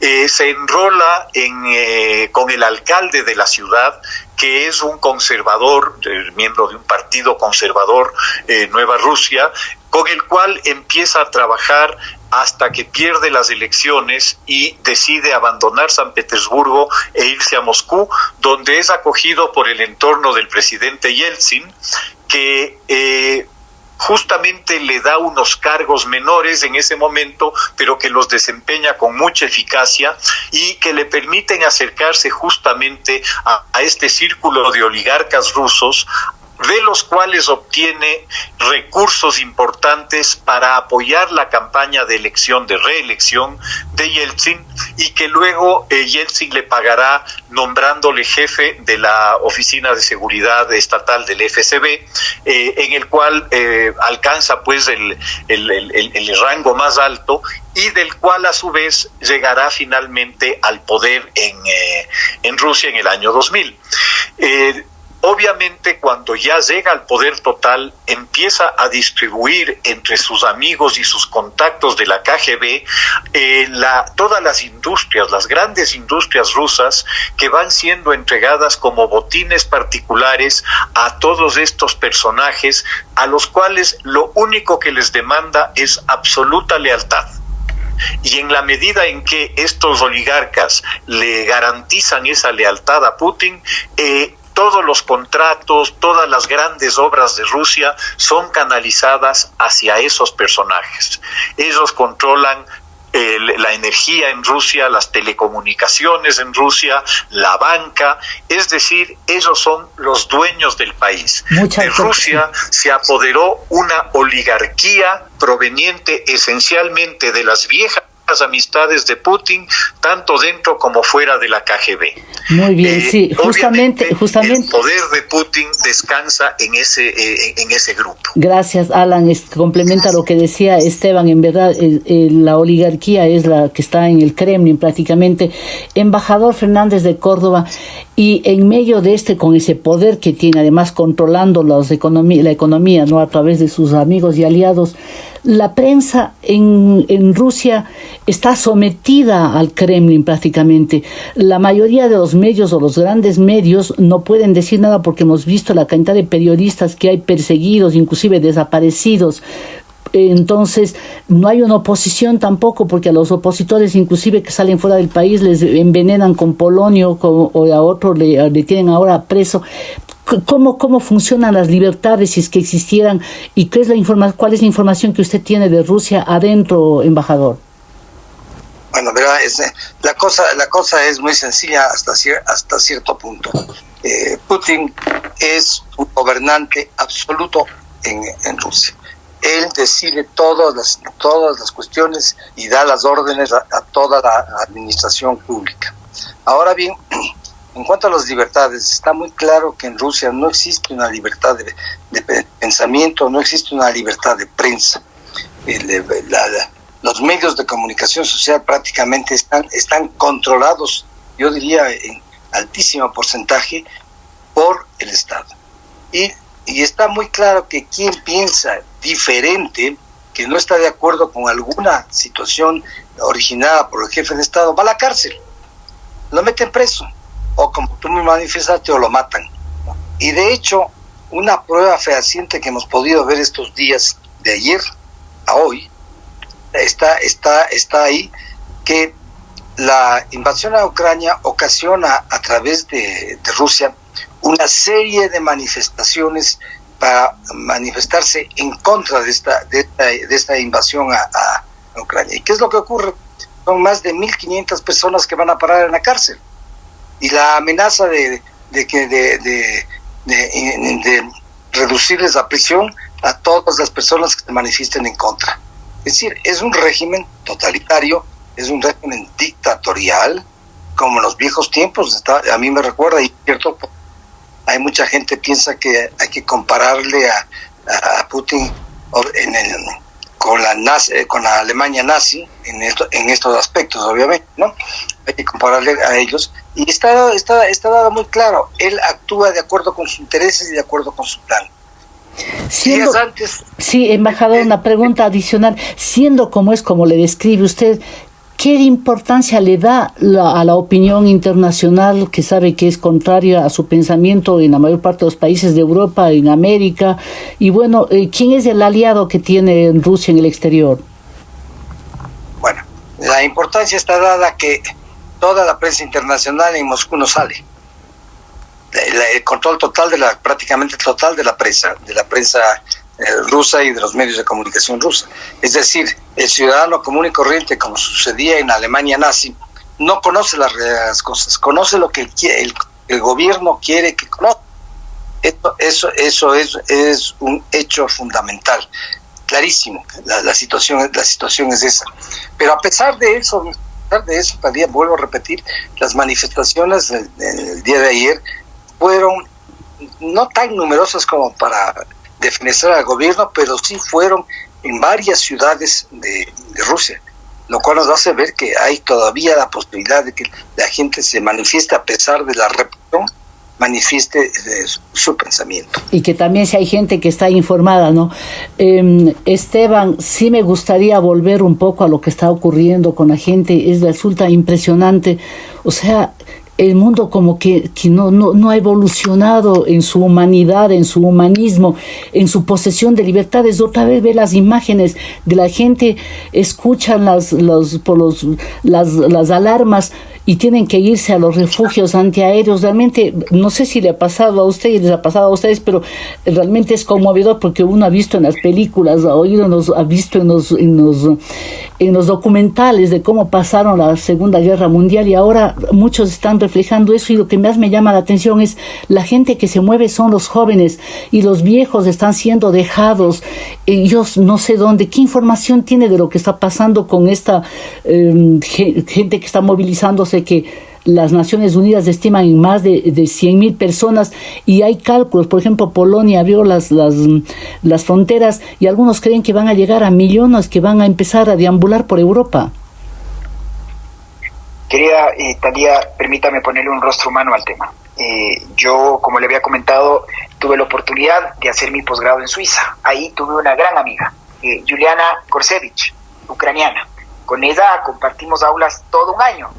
se enrola en, con el alcalde de la ciudad, que es un conservador, miembro de un partido conservador, eh, Nueva Rusia, con el cual empieza a trabajar hasta que pierde las elecciones y decide abandonar San Petersburgo e irse a Moscú, donde es acogido por el entorno del presidente Yeltsin, que eh, justamente le da unos cargos menores en ese momento, pero que los desempeña con mucha eficacia y que le permiten acercarse justamente a, a este círculo de oligarcas rusos de los cuales obtiene recursos importantes para apoyar la campaña de elección, de reelección de Yeltsin y que luego eh, Yeltsin le pagará nombrándole jefe de la Oficina de Seguridad Estatal del FSB, eh, en el cual eh, alcanza pues el, el, rango más alto y del cual a su vez llegará finalmente al poder en, en Rusia en el año 2000. Obviamente cuando ya llega al poder total empieza a distribuir entre sus amigos y sus contactos de la KGB eh, todas las industrias, las grandes industrias rusas que van siendo entregadas como botines particulares a todos estos personajes a los cuales lo único que les demanda es absoluta lealtad. Y en la medida en que estos oligarcas le garantizan esa lealtad a Putin, eh, todos los contratos, todas las grandes obras de Rusia son canalizadas hacia esos personajes. Ellos controlan la energía en Rusia, las telecomunicaciones en Rusia, la banca, es decir, ellos son los dueños del país. de Rusia se apoderó una oligarquía proveniente esencialmente de las viejas las amistades de Putin, tanto dentro como fuera de la KGB. Muy bien, eh, sí, justamente, justamente. El poder de Putin descansa en ese, eh, en ese grupo. Gracias, Alan. complementa lo que decía Esteban. En verdad, la oligarquía es la que está en el Kremlin prácticamente. Embajador Fernández de Córdoba, y en medio de este, con ese poder que tiene, además controlando la economía, ¿no? a través de sus amigos y aliados, la prensa en, en, Rusia está sometida al Kremlin prácticamente. La mayoría de los medios o los grandes medios no pueden decir nada porque hemos visto la cantidad de periodistas que hay perseguidos, inclusive desaparecidos. Entonces, no hay una oposición tampoco, porque a los opositores, inclusive que salen fuera del país, les envenenan con polonio o a otro le, le tienen ahora preso. ¿Cómo, ¿Cómo funcionan las libertades si es que existieran? ¿Y qué es la informa cuál es la información que usted tiene de Rusia adentro, embajador? Bueno, verá, es, la, cosa, la cosa es muy sencilla hasta, hasta cierto punto. Eh, Putin es un gobernante absoluto en, Rusia él decide todas las, todas las cuestiones y da las órdenes a, toda la administración pública. Ahora bien, en cuanto a las libertades, está muy claro que en Rusia no existe una libertad de, pensamiento, no existe una libertad de prensa. Los medios de comunicación social prácticamente están, controlados, yo diría en altísimo porcentaje, por el Estado. Y y está muy claro que quien piensa diferente, que no está de acuerdo con alguna situación originada por el jefe de Estado, va a la cárcel, lo meten preso, o como tú me manifestaste, o lo matan. Y de hecho, una prueba fehaciente que hemos podido ver estos días, de ayer a hoy, está, está, está ahí, que la invasión a Ucrania ocasiona a través de, de Rusia una serie de manifestaciones para manifestarse en contra de esta, de esta, invasión a, Ucrania. ¿Y qué es lo que ocurre? Son más de 1.500 personas que van a parar en la cárcel. Y la amenaza de, de, de, de, de, reducirles la prisión a todas las personas que se manifiesten en contra. Es decir, es un régimen totalitario, es un régimen dictatorial, como en los viejos tiempos. a mí me recuerda, y cierto, hay mucha gente piensa que hay que compararle a, Putin en con la eh, con la Alemania nazi en esto, en estos aspectos obviamente no hay que compararle a ellos y está está está dado muy claro él actúa de acuerdo con sus intereses y de acuerdo con su plan Siendo, sí, embajador, una pregunta adicional. Siendo como es, como le describe usted, ¿Qué importancia le da a la opinión internacional que sabe que es contraria a su pensamiento en la mayor parte de los países de Europa, en América? Y bueno, eh, ¿quién es el aliado que tiene Rusia en el exterior? Bueno, la importancia está dada que toda la prensa internacional en Moscú no sale. El, control total de la, prácticamente total de la prensa, de la prensa rusa y de los medios de comunicación rusa. Es decir, el ciudadano común y corriente, como sucedía en Alemania nazi, no conoce las, cosas, conoce lo que el, gobierno quiere que conozca. Eso, eso, es, es un hecho fundamental, clarísimo. La, situación, la situación es esa. Pero a pesar de eso, a pesar de eso, también vuelvo a repetir, las manifestaciones del, día de ayer fueron no tan numerosas como para defenestrar al gobierno, pero sí fueron en varias ciudades de Rusia lo cual nos hace ver que hay todavía la posibilidad de que la gente se manifieste a pesar de la represión, manifieste eh, su, pensamiento. Y que también si hay gente que está informada, ¿no? Em, Esteban, sí me gustaría volver un poco a lo que está ocurriendo con la gente, es resulta impresionante, o sea, el mundo como que, que no, no, no, ha evolucionado en su humanidad, en su humanismo, en su posesión de libertades. Otra vez ve las imágenes de la gente, escuchan las, los, por los, las, las alarmas y tienen que irse a los refugios antiaéreos. Realmente, no sé si le ha pasado a ustedes, les ha pasado a ustedes, pero realmente es conmovedor porque uno ha visto en las películas, ha oído, ha visto en los, en los, en los documentales de cómo pasaron la Segunda Guerra Mundial y ahora muchos están reflejando eso y lo que más me llama la atención es la gente que se mueve son los jóvenes y los viejos están siendo dejados. Ellos no sé dónde, qué información tiene de lo que está pasando con esta em, gente que está movilizándose que las Naciones Unidas estiman en más de, de 100 mil personas y hay cálculos, por ejemplo, Polonia abrió las, las, las fronteras y algunos creen que van a llegar a millones que van a empezar a deambular por Europa. Querida eh, Talía, permítame ponerle un rostro humano al tema. Eh, yo, como le había comentado, tuve la oportunidad de hacer mi posgrado en Suiza. Ahí tuve una gran amiga, eh, Juliana Korsevich, ucraniana. Con ella compartimos aulas todo un año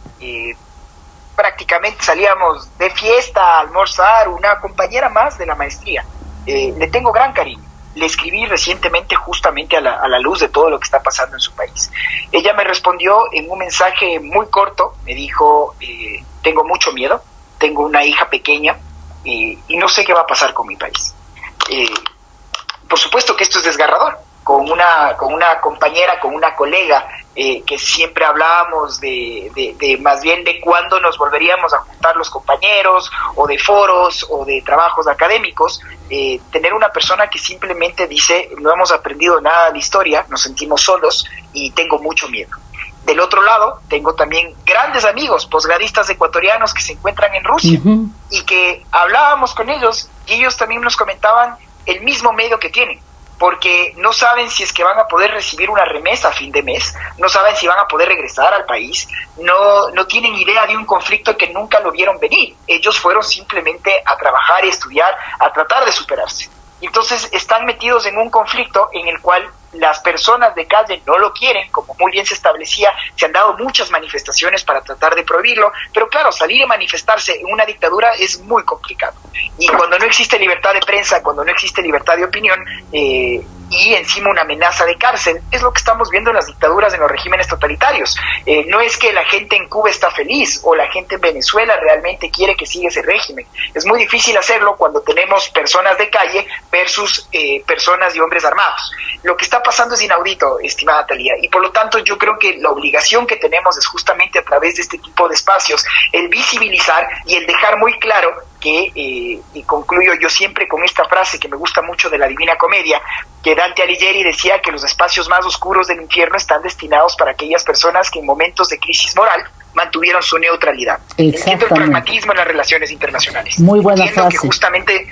prácticamente salíamos de fiesta a almorzar, una compañera más de la maestría. Eh, le tengo gran cariño. Le escribí recientemente justamente a la, luz de todo lo que está pasando en su país. Ella me respondió en un mensaje muy corto, me dijo, eh, tengo mucho miedo, tengo una hija pequeña y no sé qué va a pasar con mi país. Eh, por supuesto que esto es desgarrador. Con una, con una compañera, con una colega eh, que siempre hablábamos de, de, más bien de cuándo nos volveríamos a juntar los compañeros o de foros o de trabajos académicos, eh, tener una persona que simplemente dice no hemos aprendido nada de historia, nos sentimos solos y tengo mucho miedo. Del otro lado, tengo también grandes amigos posgradistas ecuatorianos que se encuentran en Rusia y que hablábamos con ellos y ellos también nos comentaban el mismo medio que tienen porque no saben si es que van a poder recibir una remesa a fin de mes, no saben si van a poder regresar al país, no, no tienen idea de un conflicto que nunca lo vieron venir. Ellos fueron simplemente a trabajar y estudiar, a tratar de superarse. Entonces están metidos en un conflicto en el cual las personas de calle no lo quieren, como muy bien se establecía, se han dado muchas manifestaciones para tratar de prohibirlo, pero claro, salir y manifestarse en una dictadura es muy complicado. Y cuando no existe libertad de prensa, cuando no existe libertad de opinión, eh, y encima una amenaza de cárcel. Es lo que estamos viendo en las dictaduras, en los regímenes totalitarios. Eh, no es que la gente en Cuba está feliz o la gente en Venezuela realmente quiere que siga ese régimen. Es muy difícil hacerlo cuando tenemos personas de calle versus eh, personas y hombres armados. Lo que está pasando es inaudito, estimada Talía, y por lo tanto yo creo que la obligación que tenemos es justamente a través de este tipo de espacios el visibilizar y el dejar muy claro que, eh, y concluyo yo siempre con esta frase que me gusta mucho de la Divina Comedia, que Dante Alighieri decía que los espacios más oscuros del infierno están destinados para aquellas personas que en momentos de crisis moral mantuvieron su neutralidad. Entiendo el pragmatismo en las relaciones internacionales. Muy buena Entiendo que justamente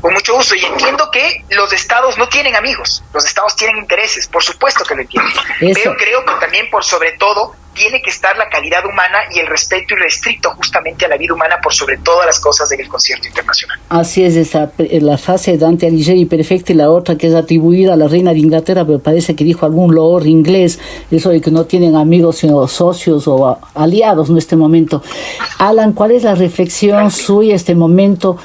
con mucho gusto. Y entiendo que los estados no tienen amigos, los estados tienen intereses, por supuesto que lo entiendo. Pero creo que también por sobre todo tiene que estar la calidad humana y el respeto irrestricto justamente a la vida humana por sobre todas las cosas del concierto internacional. Así es, esa, la frase de Dante Alighieri perfecta y la otra que es atribuida a la reina de Inglaterra, pero parece que dijo algún lord inglés, eso de que no tienen amigos sino socios o aliados en este momento. Alan, ¿cuál es la reflexión suya en este momento?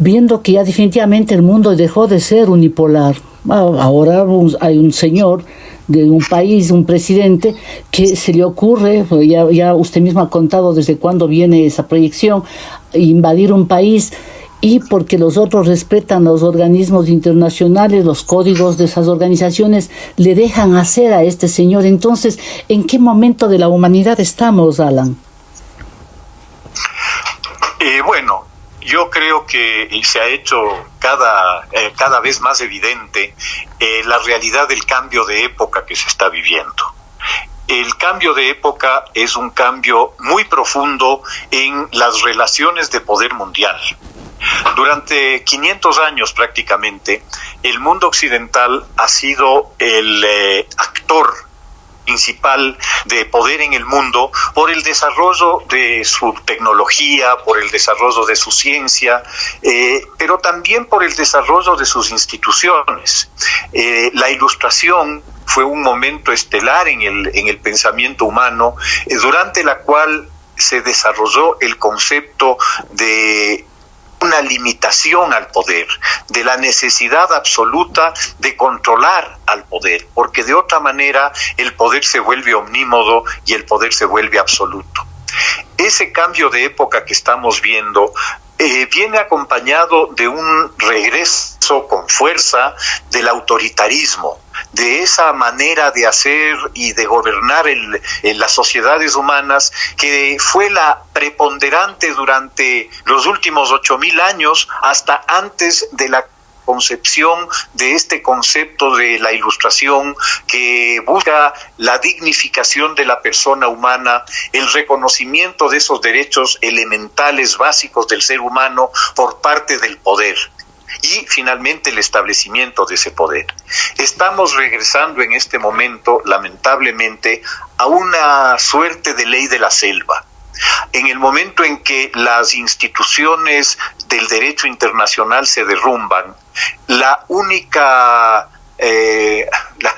Viendo que ya definitivamente el mundo dejó de ser unipolar. Ahora hay un señor de un país, un presidente, que se le ocurre, pues ya, ya usted mismo ha contado desde cuándo viene esa proyección, invadir un país y porque los otros respetan los organismos internacionales, los códigos de esas organizaciones, le dejan hacer a este señor. Entonces, ¿en qué momento de la humanidad estamos, Alan? Eh, bueno, yo creo que se ha hecho cada, eh, cada vez más evidente eh, la realidad del cambio de época que se está viviendo. El cambio de época es un cambio muy profundo en las relaciones de poder mundial. Durante 500 años prácticamente, el mundo occidental ha sido el eh, actor principal de poder en el mundo por el desarrollo de su tecnología, por el desarrollo de su ciencia, eh, pero también por el desarrollo de sus instituciones. Eh, la ilustración fue un momento estelar en el, en el pensamiento humano, durante la cual se desarrolló el concepto de una limitación al poder, de la necesidad absoluta de controlar al poder, porque de otra manera el poder se vuelve omnímodo y el poder se vuelve absoluto. Ese cambio de época que estamos viendo eh, viene acompañado de un regreso con fuerza del autoritarismo, de esa manera de hacer y de gobernar en las sociedades humanas que fue la preponderante durante los últimos ocho mil años hasta antes de la concepción de este concepto de la ilustración que busca la dignificación de la persona humana, el reconocimiento de esos derechos elementales básicos del ser humano por parte del poder y finalmente el establecimiento de ese poder. Estamos regresando en este momento, lamentablemente, a una suerte de ley de la selva. En el momento en que las instituciones del derecho internacional se derrumban, la única eh,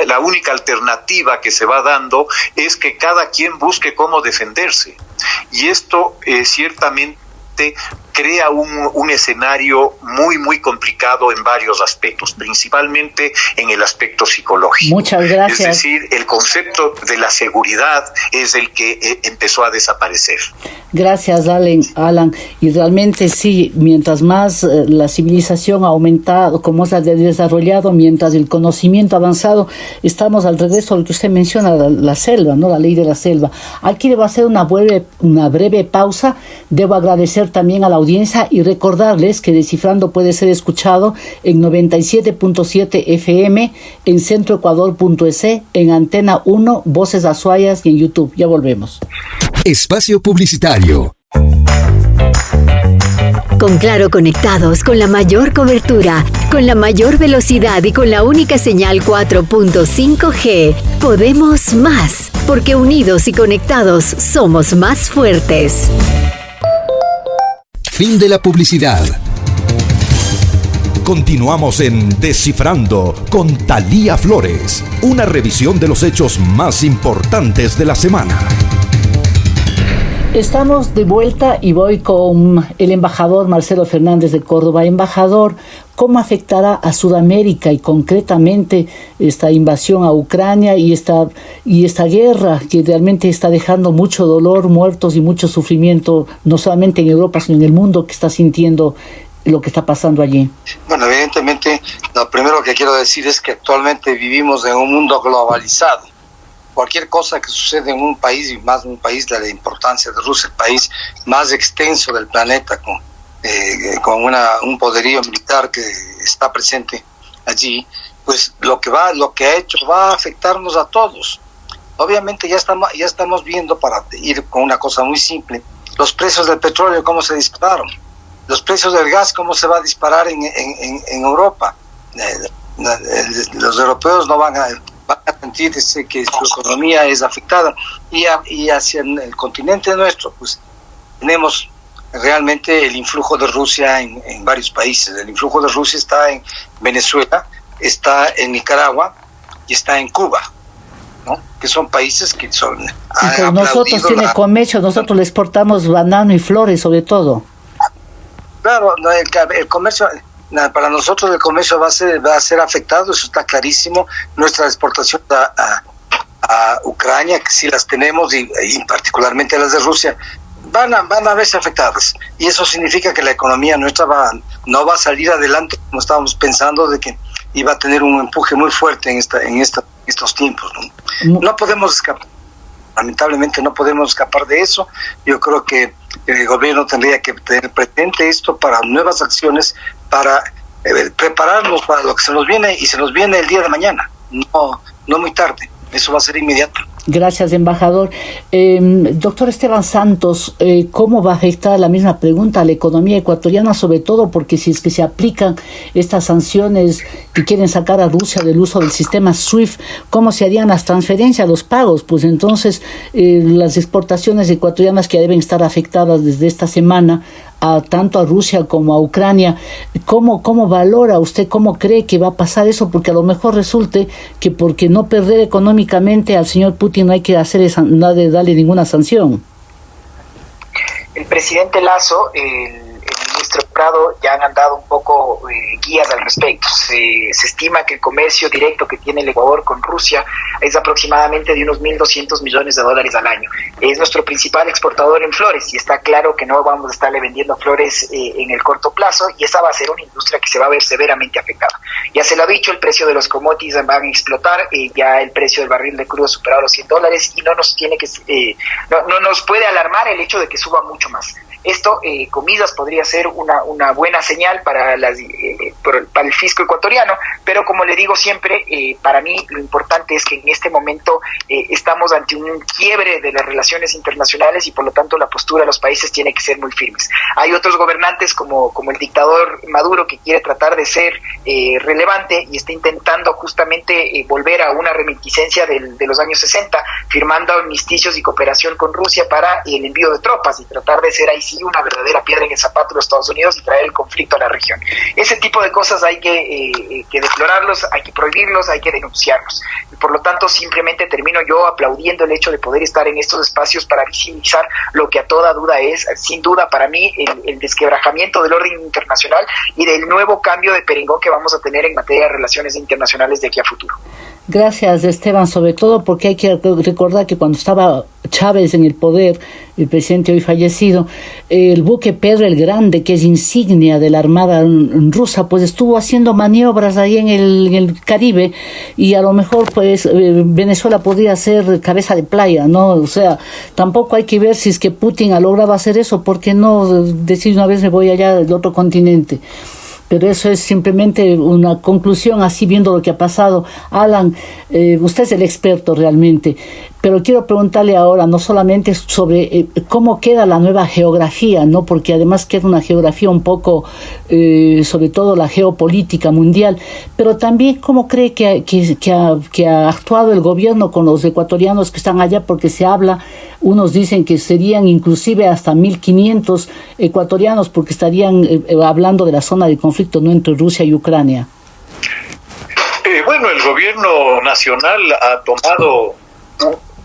la, única alternativa que se va dando es que cada quien busque cómo defenderse. Y esto eh, ciertamente crea un, un, escenario muy, muy complicado en varios aspectos, principalmente en el aspecto psicológico. Muchas gracias. Es decir, el concepto de la seguridad es el que eh, empezó a desaparecer. Gracias, Alan. Alan. Y realmente sí, mientras más eh, la civilización ha aumentado, como se ha desarrollado, mientras el conocimiento ha avanzado, estamos al regreso a lo que usted menciona, la, la selva, ¿no? La ley de la selva. Aquí debo hacer una breve, una breve pausa. Debo agradecer también a la audiencia y recordarles que Descifrando puede ser escuchado en 97.7 FM, en centroecuador.es, en Antena 1, Voces Azuayas y en YouTube. Ya volvemos. Espacio Publicitario. Con Claro conectados, con la mayor cobertura, con la mayor velocidad y con la única señal 4.5G, podemos más, porque unidos y conectados somos más fuertes. Fin de la publicidad. Continuamos en Descifrando con Talía Flores, una revisión de los hechos más importantes de la semana. Estamos de vuelta y voy con el embajador Marcelo Fernández de Córdoba. Embajador, ¿cómo afectará a Sudamérica y concretamente esta invasión a Ucrania y esta, y esta guerra que realmente está dejando mucho dolor, muertos y mucho sufrimiento, no solamente en Europa, sino en el mundo que está sintiendo lo que está pasando allí? Bueno, evidentemente, lo primero que quiero decir es que actualmente vivimos en un mundo globalizado cualquier cosa que sucede en un país, y más un país de la importancia de Rusia, el país más extenso del planeta, con, eh, con una, un poderío militar que está presente allí, pues lo que va, lo que ha hecho va a afectarnos a todos. Obviamente ya estamos, ya estamos viendo, para ir con una cosa muy simple, los precios del petróleo, cómo se dispararon, los precios del gas, cómo se va a disparar en, en, en Europa. Eh, los europeos no van a a sentir que su economía es afectada y, y hacia el continente nuestro pues tenemos realmente el influjo de Rusia en, en, varios países. El influjo de Rusia está en Venezuela, está en Nicaragua y está en Cuba. ¿no? que son países que son... nosotros tiene la... comercio, nosotros le exportamos banano y flores sobre todo. Claro, el, el comercio, para nosotros el comercio va a ser, va a ser afectado, eso está clarísimo. Nuestra exportación a, a, a Ucrania, que sí las tenemos, y, y, particularmente las de Rusia, van a, van a verse afectadas. Y eso significa que la economía nuestra va, no va a salir adelante como estábamos pensando de que iba a tener un empuje muy fuerte en, esta, en esta, estos tiempos. ¿no? no podemos escapar, lamentablemente no podemos escapar de eso. Yo creo que el gobierno tendría que tener presente esto para nuevas acciones, para eh, prepararnos para lo que se nos viene y se nos viene el día de mañana, no, no muy tarde. Eso va a ser inmediato. Gracias, embajador. Em, doctor Esteban Santos, eh, ¿cómo va a afectar la misma pregunta a la economía ecuatoriana, sobre todo porque si es que se aplican estas sanciones que quieren sacar a Rusia del uso del sistema SWIFT, ¿cómo se harían las transferencias, los pagos? Pues entonces eh, las exportaciones ecuatorianas que deben estar afectadas desde esta semana a tanto a Rusia como a Ucrania. ¿Cómo, ¿Cómo valora usted, cómo cree que va a pasar eso? Porque a lo mejor resulte que porque no perder económicamente al señor Putin no hay que hacer esa, no de darle ninguna sanción. El presidente Lazo, el Prado ya han dado un poco eh, guías al respecto. Se, estima que el comercio directo que tiene el Ecuador con Rusia es aproximadamente de unos 1.200 millones de dólares al año. Es nuestro principal exportador en flores y está claro que no vamos a estarle vendiendo flores eh, en el corto plazo y esa va a ser una industria que se va a ver severamente afectada. Ya se lo ha dicho, el precio de los commodities van a explotar, eh, ya el precio del barril de crudo ha superado los 100 dólares y no nos tiene que no, no nos puede alarmar el hecho de que suba mucho más. Esto, eh, comidas, podría ser una, una buena señal para, las, eh, para el fisco ecuatoriano, pero como le digo siempre, eh, para mí lo importante es que en este momento eh, estamos ante un quiebre de las relaciones internacionales y por lo tanto la postura de los países tiene que ser muy firmes. Hay otros gobernantes como, como el dictador Maduro que quiere tratar de ser relevante y está intentando justamente volver a una remiticencia del, de los años 60, firmando amnisticios y cooperación con Rusia para el envío de tropas y tratar de ser ahí una verdadera piedra en el zapato de los Estados Unidos y traer el conflicto a la región. Ese tipo de cosas hay que, eh, que deplorarlos, hay que prohibirlos, hay que denunciarlos. Y por lo tanto, simplemente termino yo aplaudiendo el hecho de poder estar en estos espacios para visibilizar lo que a toda duda es, sin duda para mí, el, el desquebrajamiento del orden internacional y del nuevo cambio de perengón que vamos a tener en materia de relaciones internacionales de aquí a futuro. Gracias, Esteban, sobre todo porque hay que recordar que cuando estaba Chávez en el poder, el presidente hoy fallecido, el buque Pedro el Grande, que es insignia de la Armada rusa, pues estuvo haciendo maniobras ahí en el, Caribe y a lo mejor pues eh, Venezuela podría ser cabeza de playa, ¿no? O sea, tampoco hay que ver si es que Putin ha logrado hacer eso, porque no decir una vez me voy allá del otro continente pero eso es simplemente una conclusión así viendo lo que ha pasado. Alan, eh, usted es el experto realmente, pero quiero preguntarle ahora no solamente sobre eh, cómo queda la nueva geografía, no porque además queda una geografía un poco, eh, sobre todo la geopolítica mundial, pero también cómo cree que, ha, que ha actuado el gobierno con los ecuatorianos que están allá, porque se habla, unos dicen que serían inclusive hasta 1.500 ecuatorianos porque estarían hablando de la zona de conflicto no entre Rusia y Ucrania? Eh, bueno, el gobierno nacional ha tomado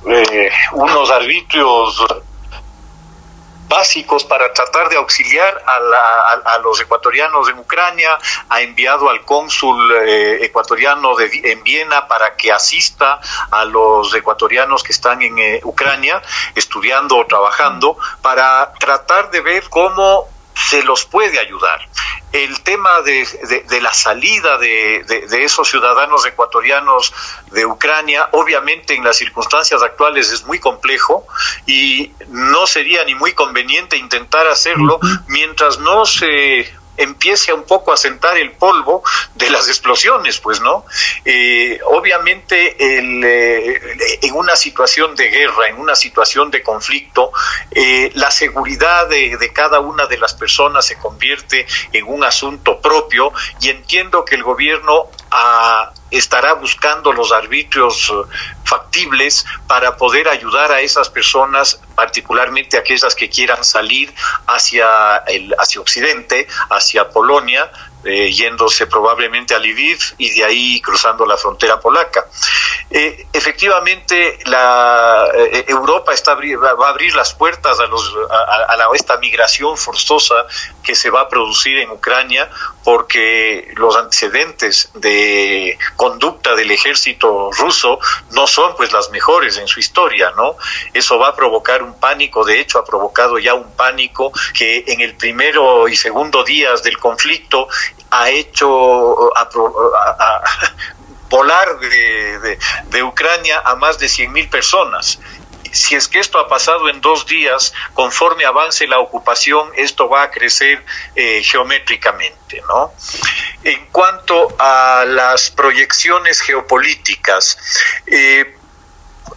eh, unos arbitrios básicos para tratar de auxiliar a, los ecuatorianos en Ucrania, ha enviado al cónsul eh, ecuatoriano de, en Viena para que asista a los ecuatorianos que están en Ucrania estudiando o trabajando, para tratar de ver cómo se los puede ayudar. El tema de, de, la salida de, de, esos ciudadanos ecuatorianos de Ucrania, obviamente en las circunstancias actuales es muy complejo y no sería ni muy conveniente intentar hacerlo mientras no se empiece un poco a sentar el polvo de las explosiones, pues, ¿no? Eh, obviamente, eh, en una situación de guerra, en una situación de conflicto, eh, la seguridad de, de, cada una de las personas se convierte en un asunto propio y entiendo que el gobierno ha estará buscando los arbitrios eh, factibles para poder ayudar a esas personas, particularmente aquellas que quieran salir hacia el hacia Occidente, hacia Polonia, eh, yéndose probablemente a Lviv y de ahí cruzando la frontera polaca. Eh, efectivamente, la, eh, Europa está, va a abrir las puertas a, los, a, a esta migración forzosa que se va a producir en Ucrania porque los antecedentes de conducta del ejército ruso no son pues las mejores en su historia, ¿no? Eso va a provocar un pánico, de hecho ha provocado ya un pánico que en el primero y segundo días del conflicto ha hecho a, volar de, de, Ucrania a más de 100.000 personas si es que esto ha pasado en dos días, conforme avance la ocupación, esto va a crecer eh, geométricamente, ¿no? En cuanto a las proyecciones geopolíticas, eh,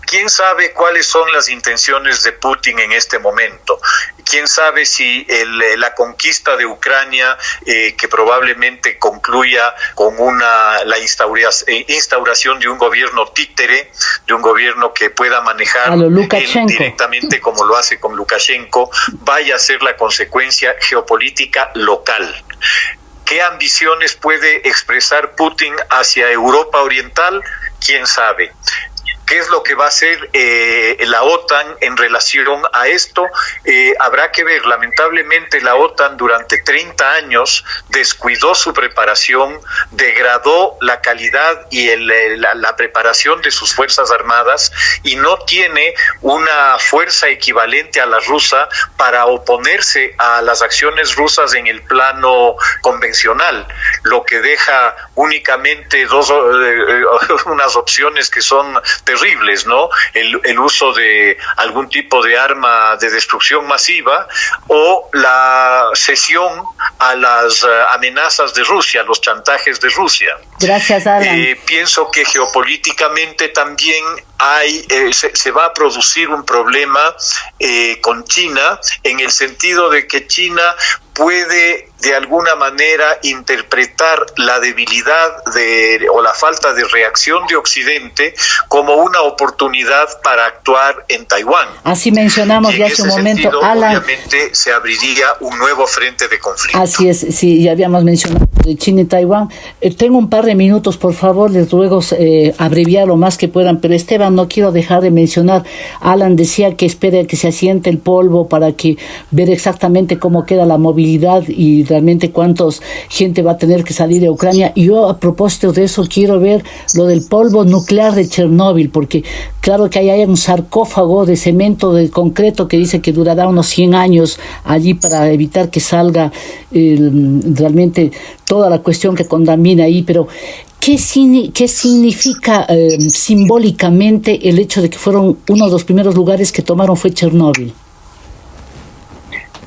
¿Quién sabe cuáles son las intenciones de Putin en este momento? ¿Quién sabe si el, la conquista de Ucrania, eh, que probablemente concluya con una, la eh, instauración de un gobierno títere, de un gobierno que pueda manejar directamente como lo hace con Lukashenko, vaya a ser la consecuencia geopolítica local? ¿Qué ambiciones puede expresar Putin hacia Europa Oriental? quién sabe qué es lo que va a hacer eh, la OTAN en relación a esto. Eh, habrá que ver, lamentablemente la OTAN durante 30 años descuidó su preparación, degradó la calidad y el, la, la, preparación de sus Fuerzas Armadas y no tiene una fuerza equivalente a la rusa para oponerse a las acciones rusas en el plano convencional, lo que deja únicamente dos, eh, unas opciones que son terribles, ¿no? El, el, uso de algún tipo de arma de destrucción masiva o la cesión a las uh, amenazas de Rusia, los chantajes de Rusia. Gracias, Alan. Eh, pienso que geopolíticamente también hay, eh, se, se, va a producir un problema eh, con China en el sentido de que China puede de alguna manera interpretar la debilidad de, o la falta de reacción de Occidente como una oportunidad para actuar en Taiwán. Así mencionamos ya hace un momento, sentido, Alan. Obviamente se abriría un nuevo frente de conflicto. Así es, sí, ya habíamos mencionado de China y Taiwán. Eh, tengo un par de minutos, por favor, les ruego eh, abreviar lo más que puedan, pero Esteban, no quiero dejar de mencionar, Alan decía que espera que se asiente el polvo para que ver exactamente cómo queda la movilidad y realmente cuántos gente va a tener que salir de Ucrania. Y yo a propósito de eso quiero ver lo del polvo nuclear de Chernóbil, porque claro que ahí hay un sarcófago de cemento de concreto que dice que durará unos 100 años allí para evitar que salga eh, realmente toda la cuestión que contamina ahí, pero ¿Qué, qué significa eh, simbólicamente el hecho de que fueron uno de los primeros lugares que tomaron fue Chernóbil?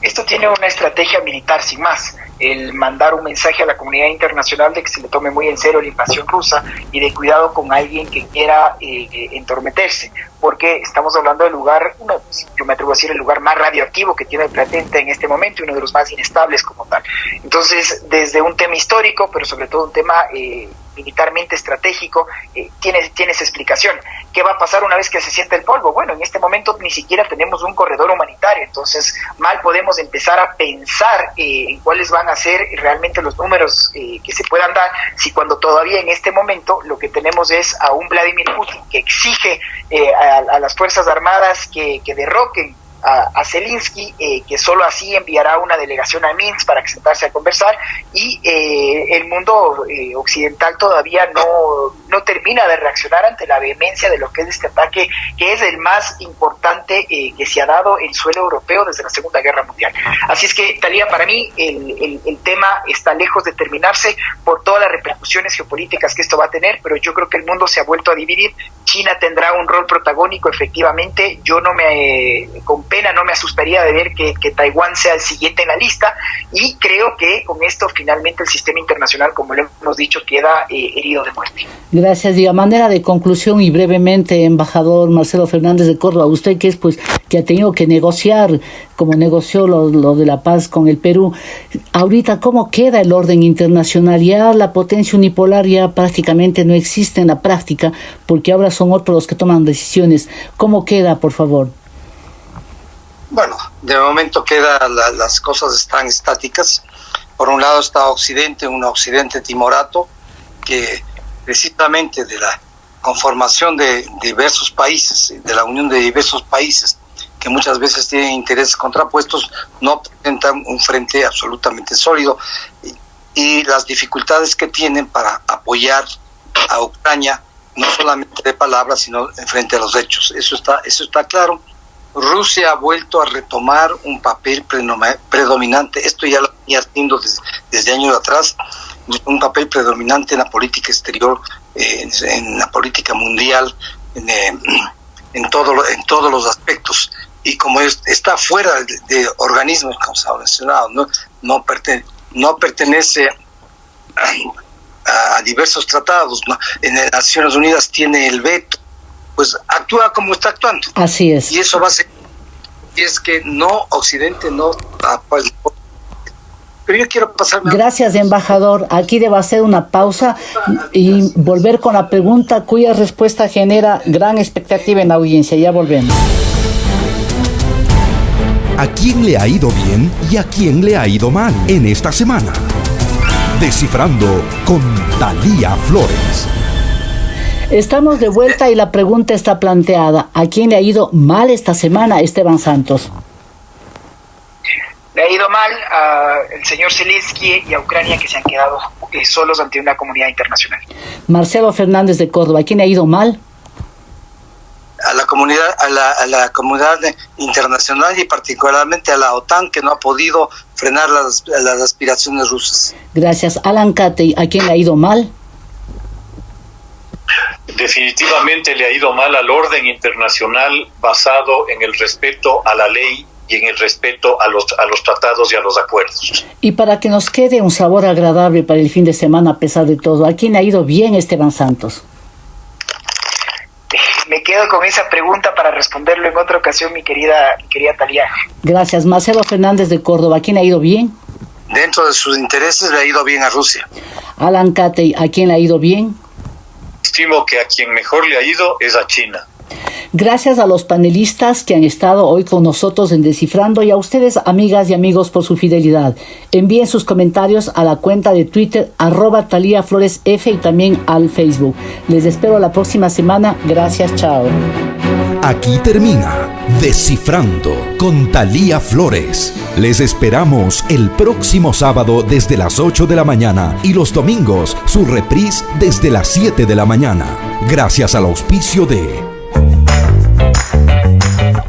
Esto tiene una estrategia militar sin más, el mandar un mensaje a la comunidad internacional de que se le tome muy en serio la invasión rusa y de cuidado con alguien que quiera eh, entormeterse, porque estamos hablando del lugar, uno, yo me atrevo a decir, el lugar más radioactivo que tiene el planeta en este momento y uno de los más inestables como tal. Entonces, desde un tema histórico, pero sobre todo un tema eh, militarmente estratégico, eh, tiene, tiene esa explicación. ¿Qué va a pasar una vez que se siente el polvo? Bueno, en este momento ni siquiera tenemos un corredor humanitario, entonces mal podemos empezar a pensar eh, en cuáles van a ser realmente los números eh, que se puedan dar si cuando todavía en este momento lo que tenemos es a un Vladimir Putin que exige eh, a, las Fuerzas Armadas que, que derroquen a, a Zelensky, eh, que solo así enviará una delegación a Minsk para sentarse a conversar, y eh, el mundo eh, occidental todavía no, no termina de reaccionar ante la vehemencia de lo que es este ataque, que es el más importante eh, que se ha dado en suelo europeo desde la Segunda Guerra Mundial. Así es que, Talía, para mí el, el, tema está lejos de terminarse por todas las repercusiones geopolíticas que esto va a tener, pero yo creo que el mundo se ha vuelto a dividir. China tendrá un rol protagónico, efectivamente. Yo no me pena, no me asustaría de ver que, que, Taiwán sea el siguiente en la lista y creo que con esto finalmente el sistema internacional, como lo hemos dicho, queda eh, herido de muerte. Gracias. Y a manera de conclusión y brevemente, embajador Marcelo Fernández de Córdoba, usted que es pues que ha tenido que negociar como negoció lo, lo de la paz con el Perú, ahorita cómo queda el orden internacional, ya la potencia unipolar ya prácticamente no existe en la práctica porque ahora son otros los que toman decisiones. ¿Cómo queda, por favor? Bueno, de momento queda la, las cosas están estáticas. Por un lado está Occidente, un Occidente timorato, que precisamente de la conformación de diversos países, de la unión de diversos países, que muchas veces tienen intereses contrapuestos, no presentan un frente absolutamente sólido y, las dificultades que tienen para apoyar a Ucrania, no solamente de palabras, sino en frente a los hechos. Eso está, eso está claro. Rusia ha vuelto a retomar un papel predominante, esto ya lo venía haciendo desde, años atrás, un papel predominante en la política exterior, en la política mundial, en, eh, en, en todos los aspectos. Y como está fuera de, organismos, como se ha mencionado, no, no, no pertenece a, diversos tratados, en las Naciones Unidas tiene el veto, pues actúa como está actuando. Así es. Y eso va a ser, y es que no, Occidente no pero yo quiero pasarme. Gracias, embajador. Aquí debo hacer una pausa y volver con la pregunta cuya respuesta genera gran expectativa en la audiencia. Ya volvemos. ¿A quién le ha ido bien y a quién le ha ido mal en esta semana? Descifrando con Talía Flores. Estamos de vuelta y la pregunta está planteada. ¿A quién le ha ido mal esta semana, Esteban Santos? Le ha ido mal al señor Zelensky y a Ucrania que se han quedado eh, solos ante una comunidad internacional. Marcelo Fernández de Córdoba, ¿a quién le ha ido mal? a la comunidad a la, a la, comunidad internacional y particularmente a la OTAN que no ha podido frenar las, las aspiraciones rusas. Gracias. Alan Catey, ¿a quién le ha ido mal? Definitivamente le ha ido mal al orden internacional basado en el respeto a la ley y en el respeto a los, a los tratados y a los acuerdos. Y para que nos quede un sabor agradable para el fin de semana a pesar de todo, ¿a quién ha ido bien Esteban Santos? Me quedo con esa pregunta para responderlo en otra ocasión, mi querida, mi querida Talía. Gracias. Marcelo Fernández de Córdoba, ¿a quién ha ido bien? Dentro de sus intereses le ha ido bien a Rusia. Alan Catey, ¿a quién le ha ido bien? Estimo que a quien mejor le ha ido es a China. Gracias a los panelistas que han estado hoy con nosotros en Descifrando y a ustedes, amigas y amigos, por su fidelidad. Envíen sus comentarios a la cuenta de Twitter arroba Talía Flores F y también al Facebook. Les espero la próxima semana. Gracias, chao. Aquí termina Descifrando con Talía Flores. Les esperamos el próximo sábado desde las 8 de la mañana y los domingos su reprise desde las 7 de la mañana. Gracias al auspicio de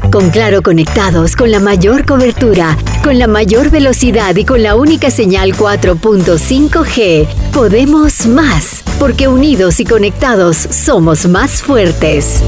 con Claro conectados con la mayor cobertura, con la mayor velocidad y con la única señal 4.5G, podemos más, porque unidos y conectados somos más fuertes.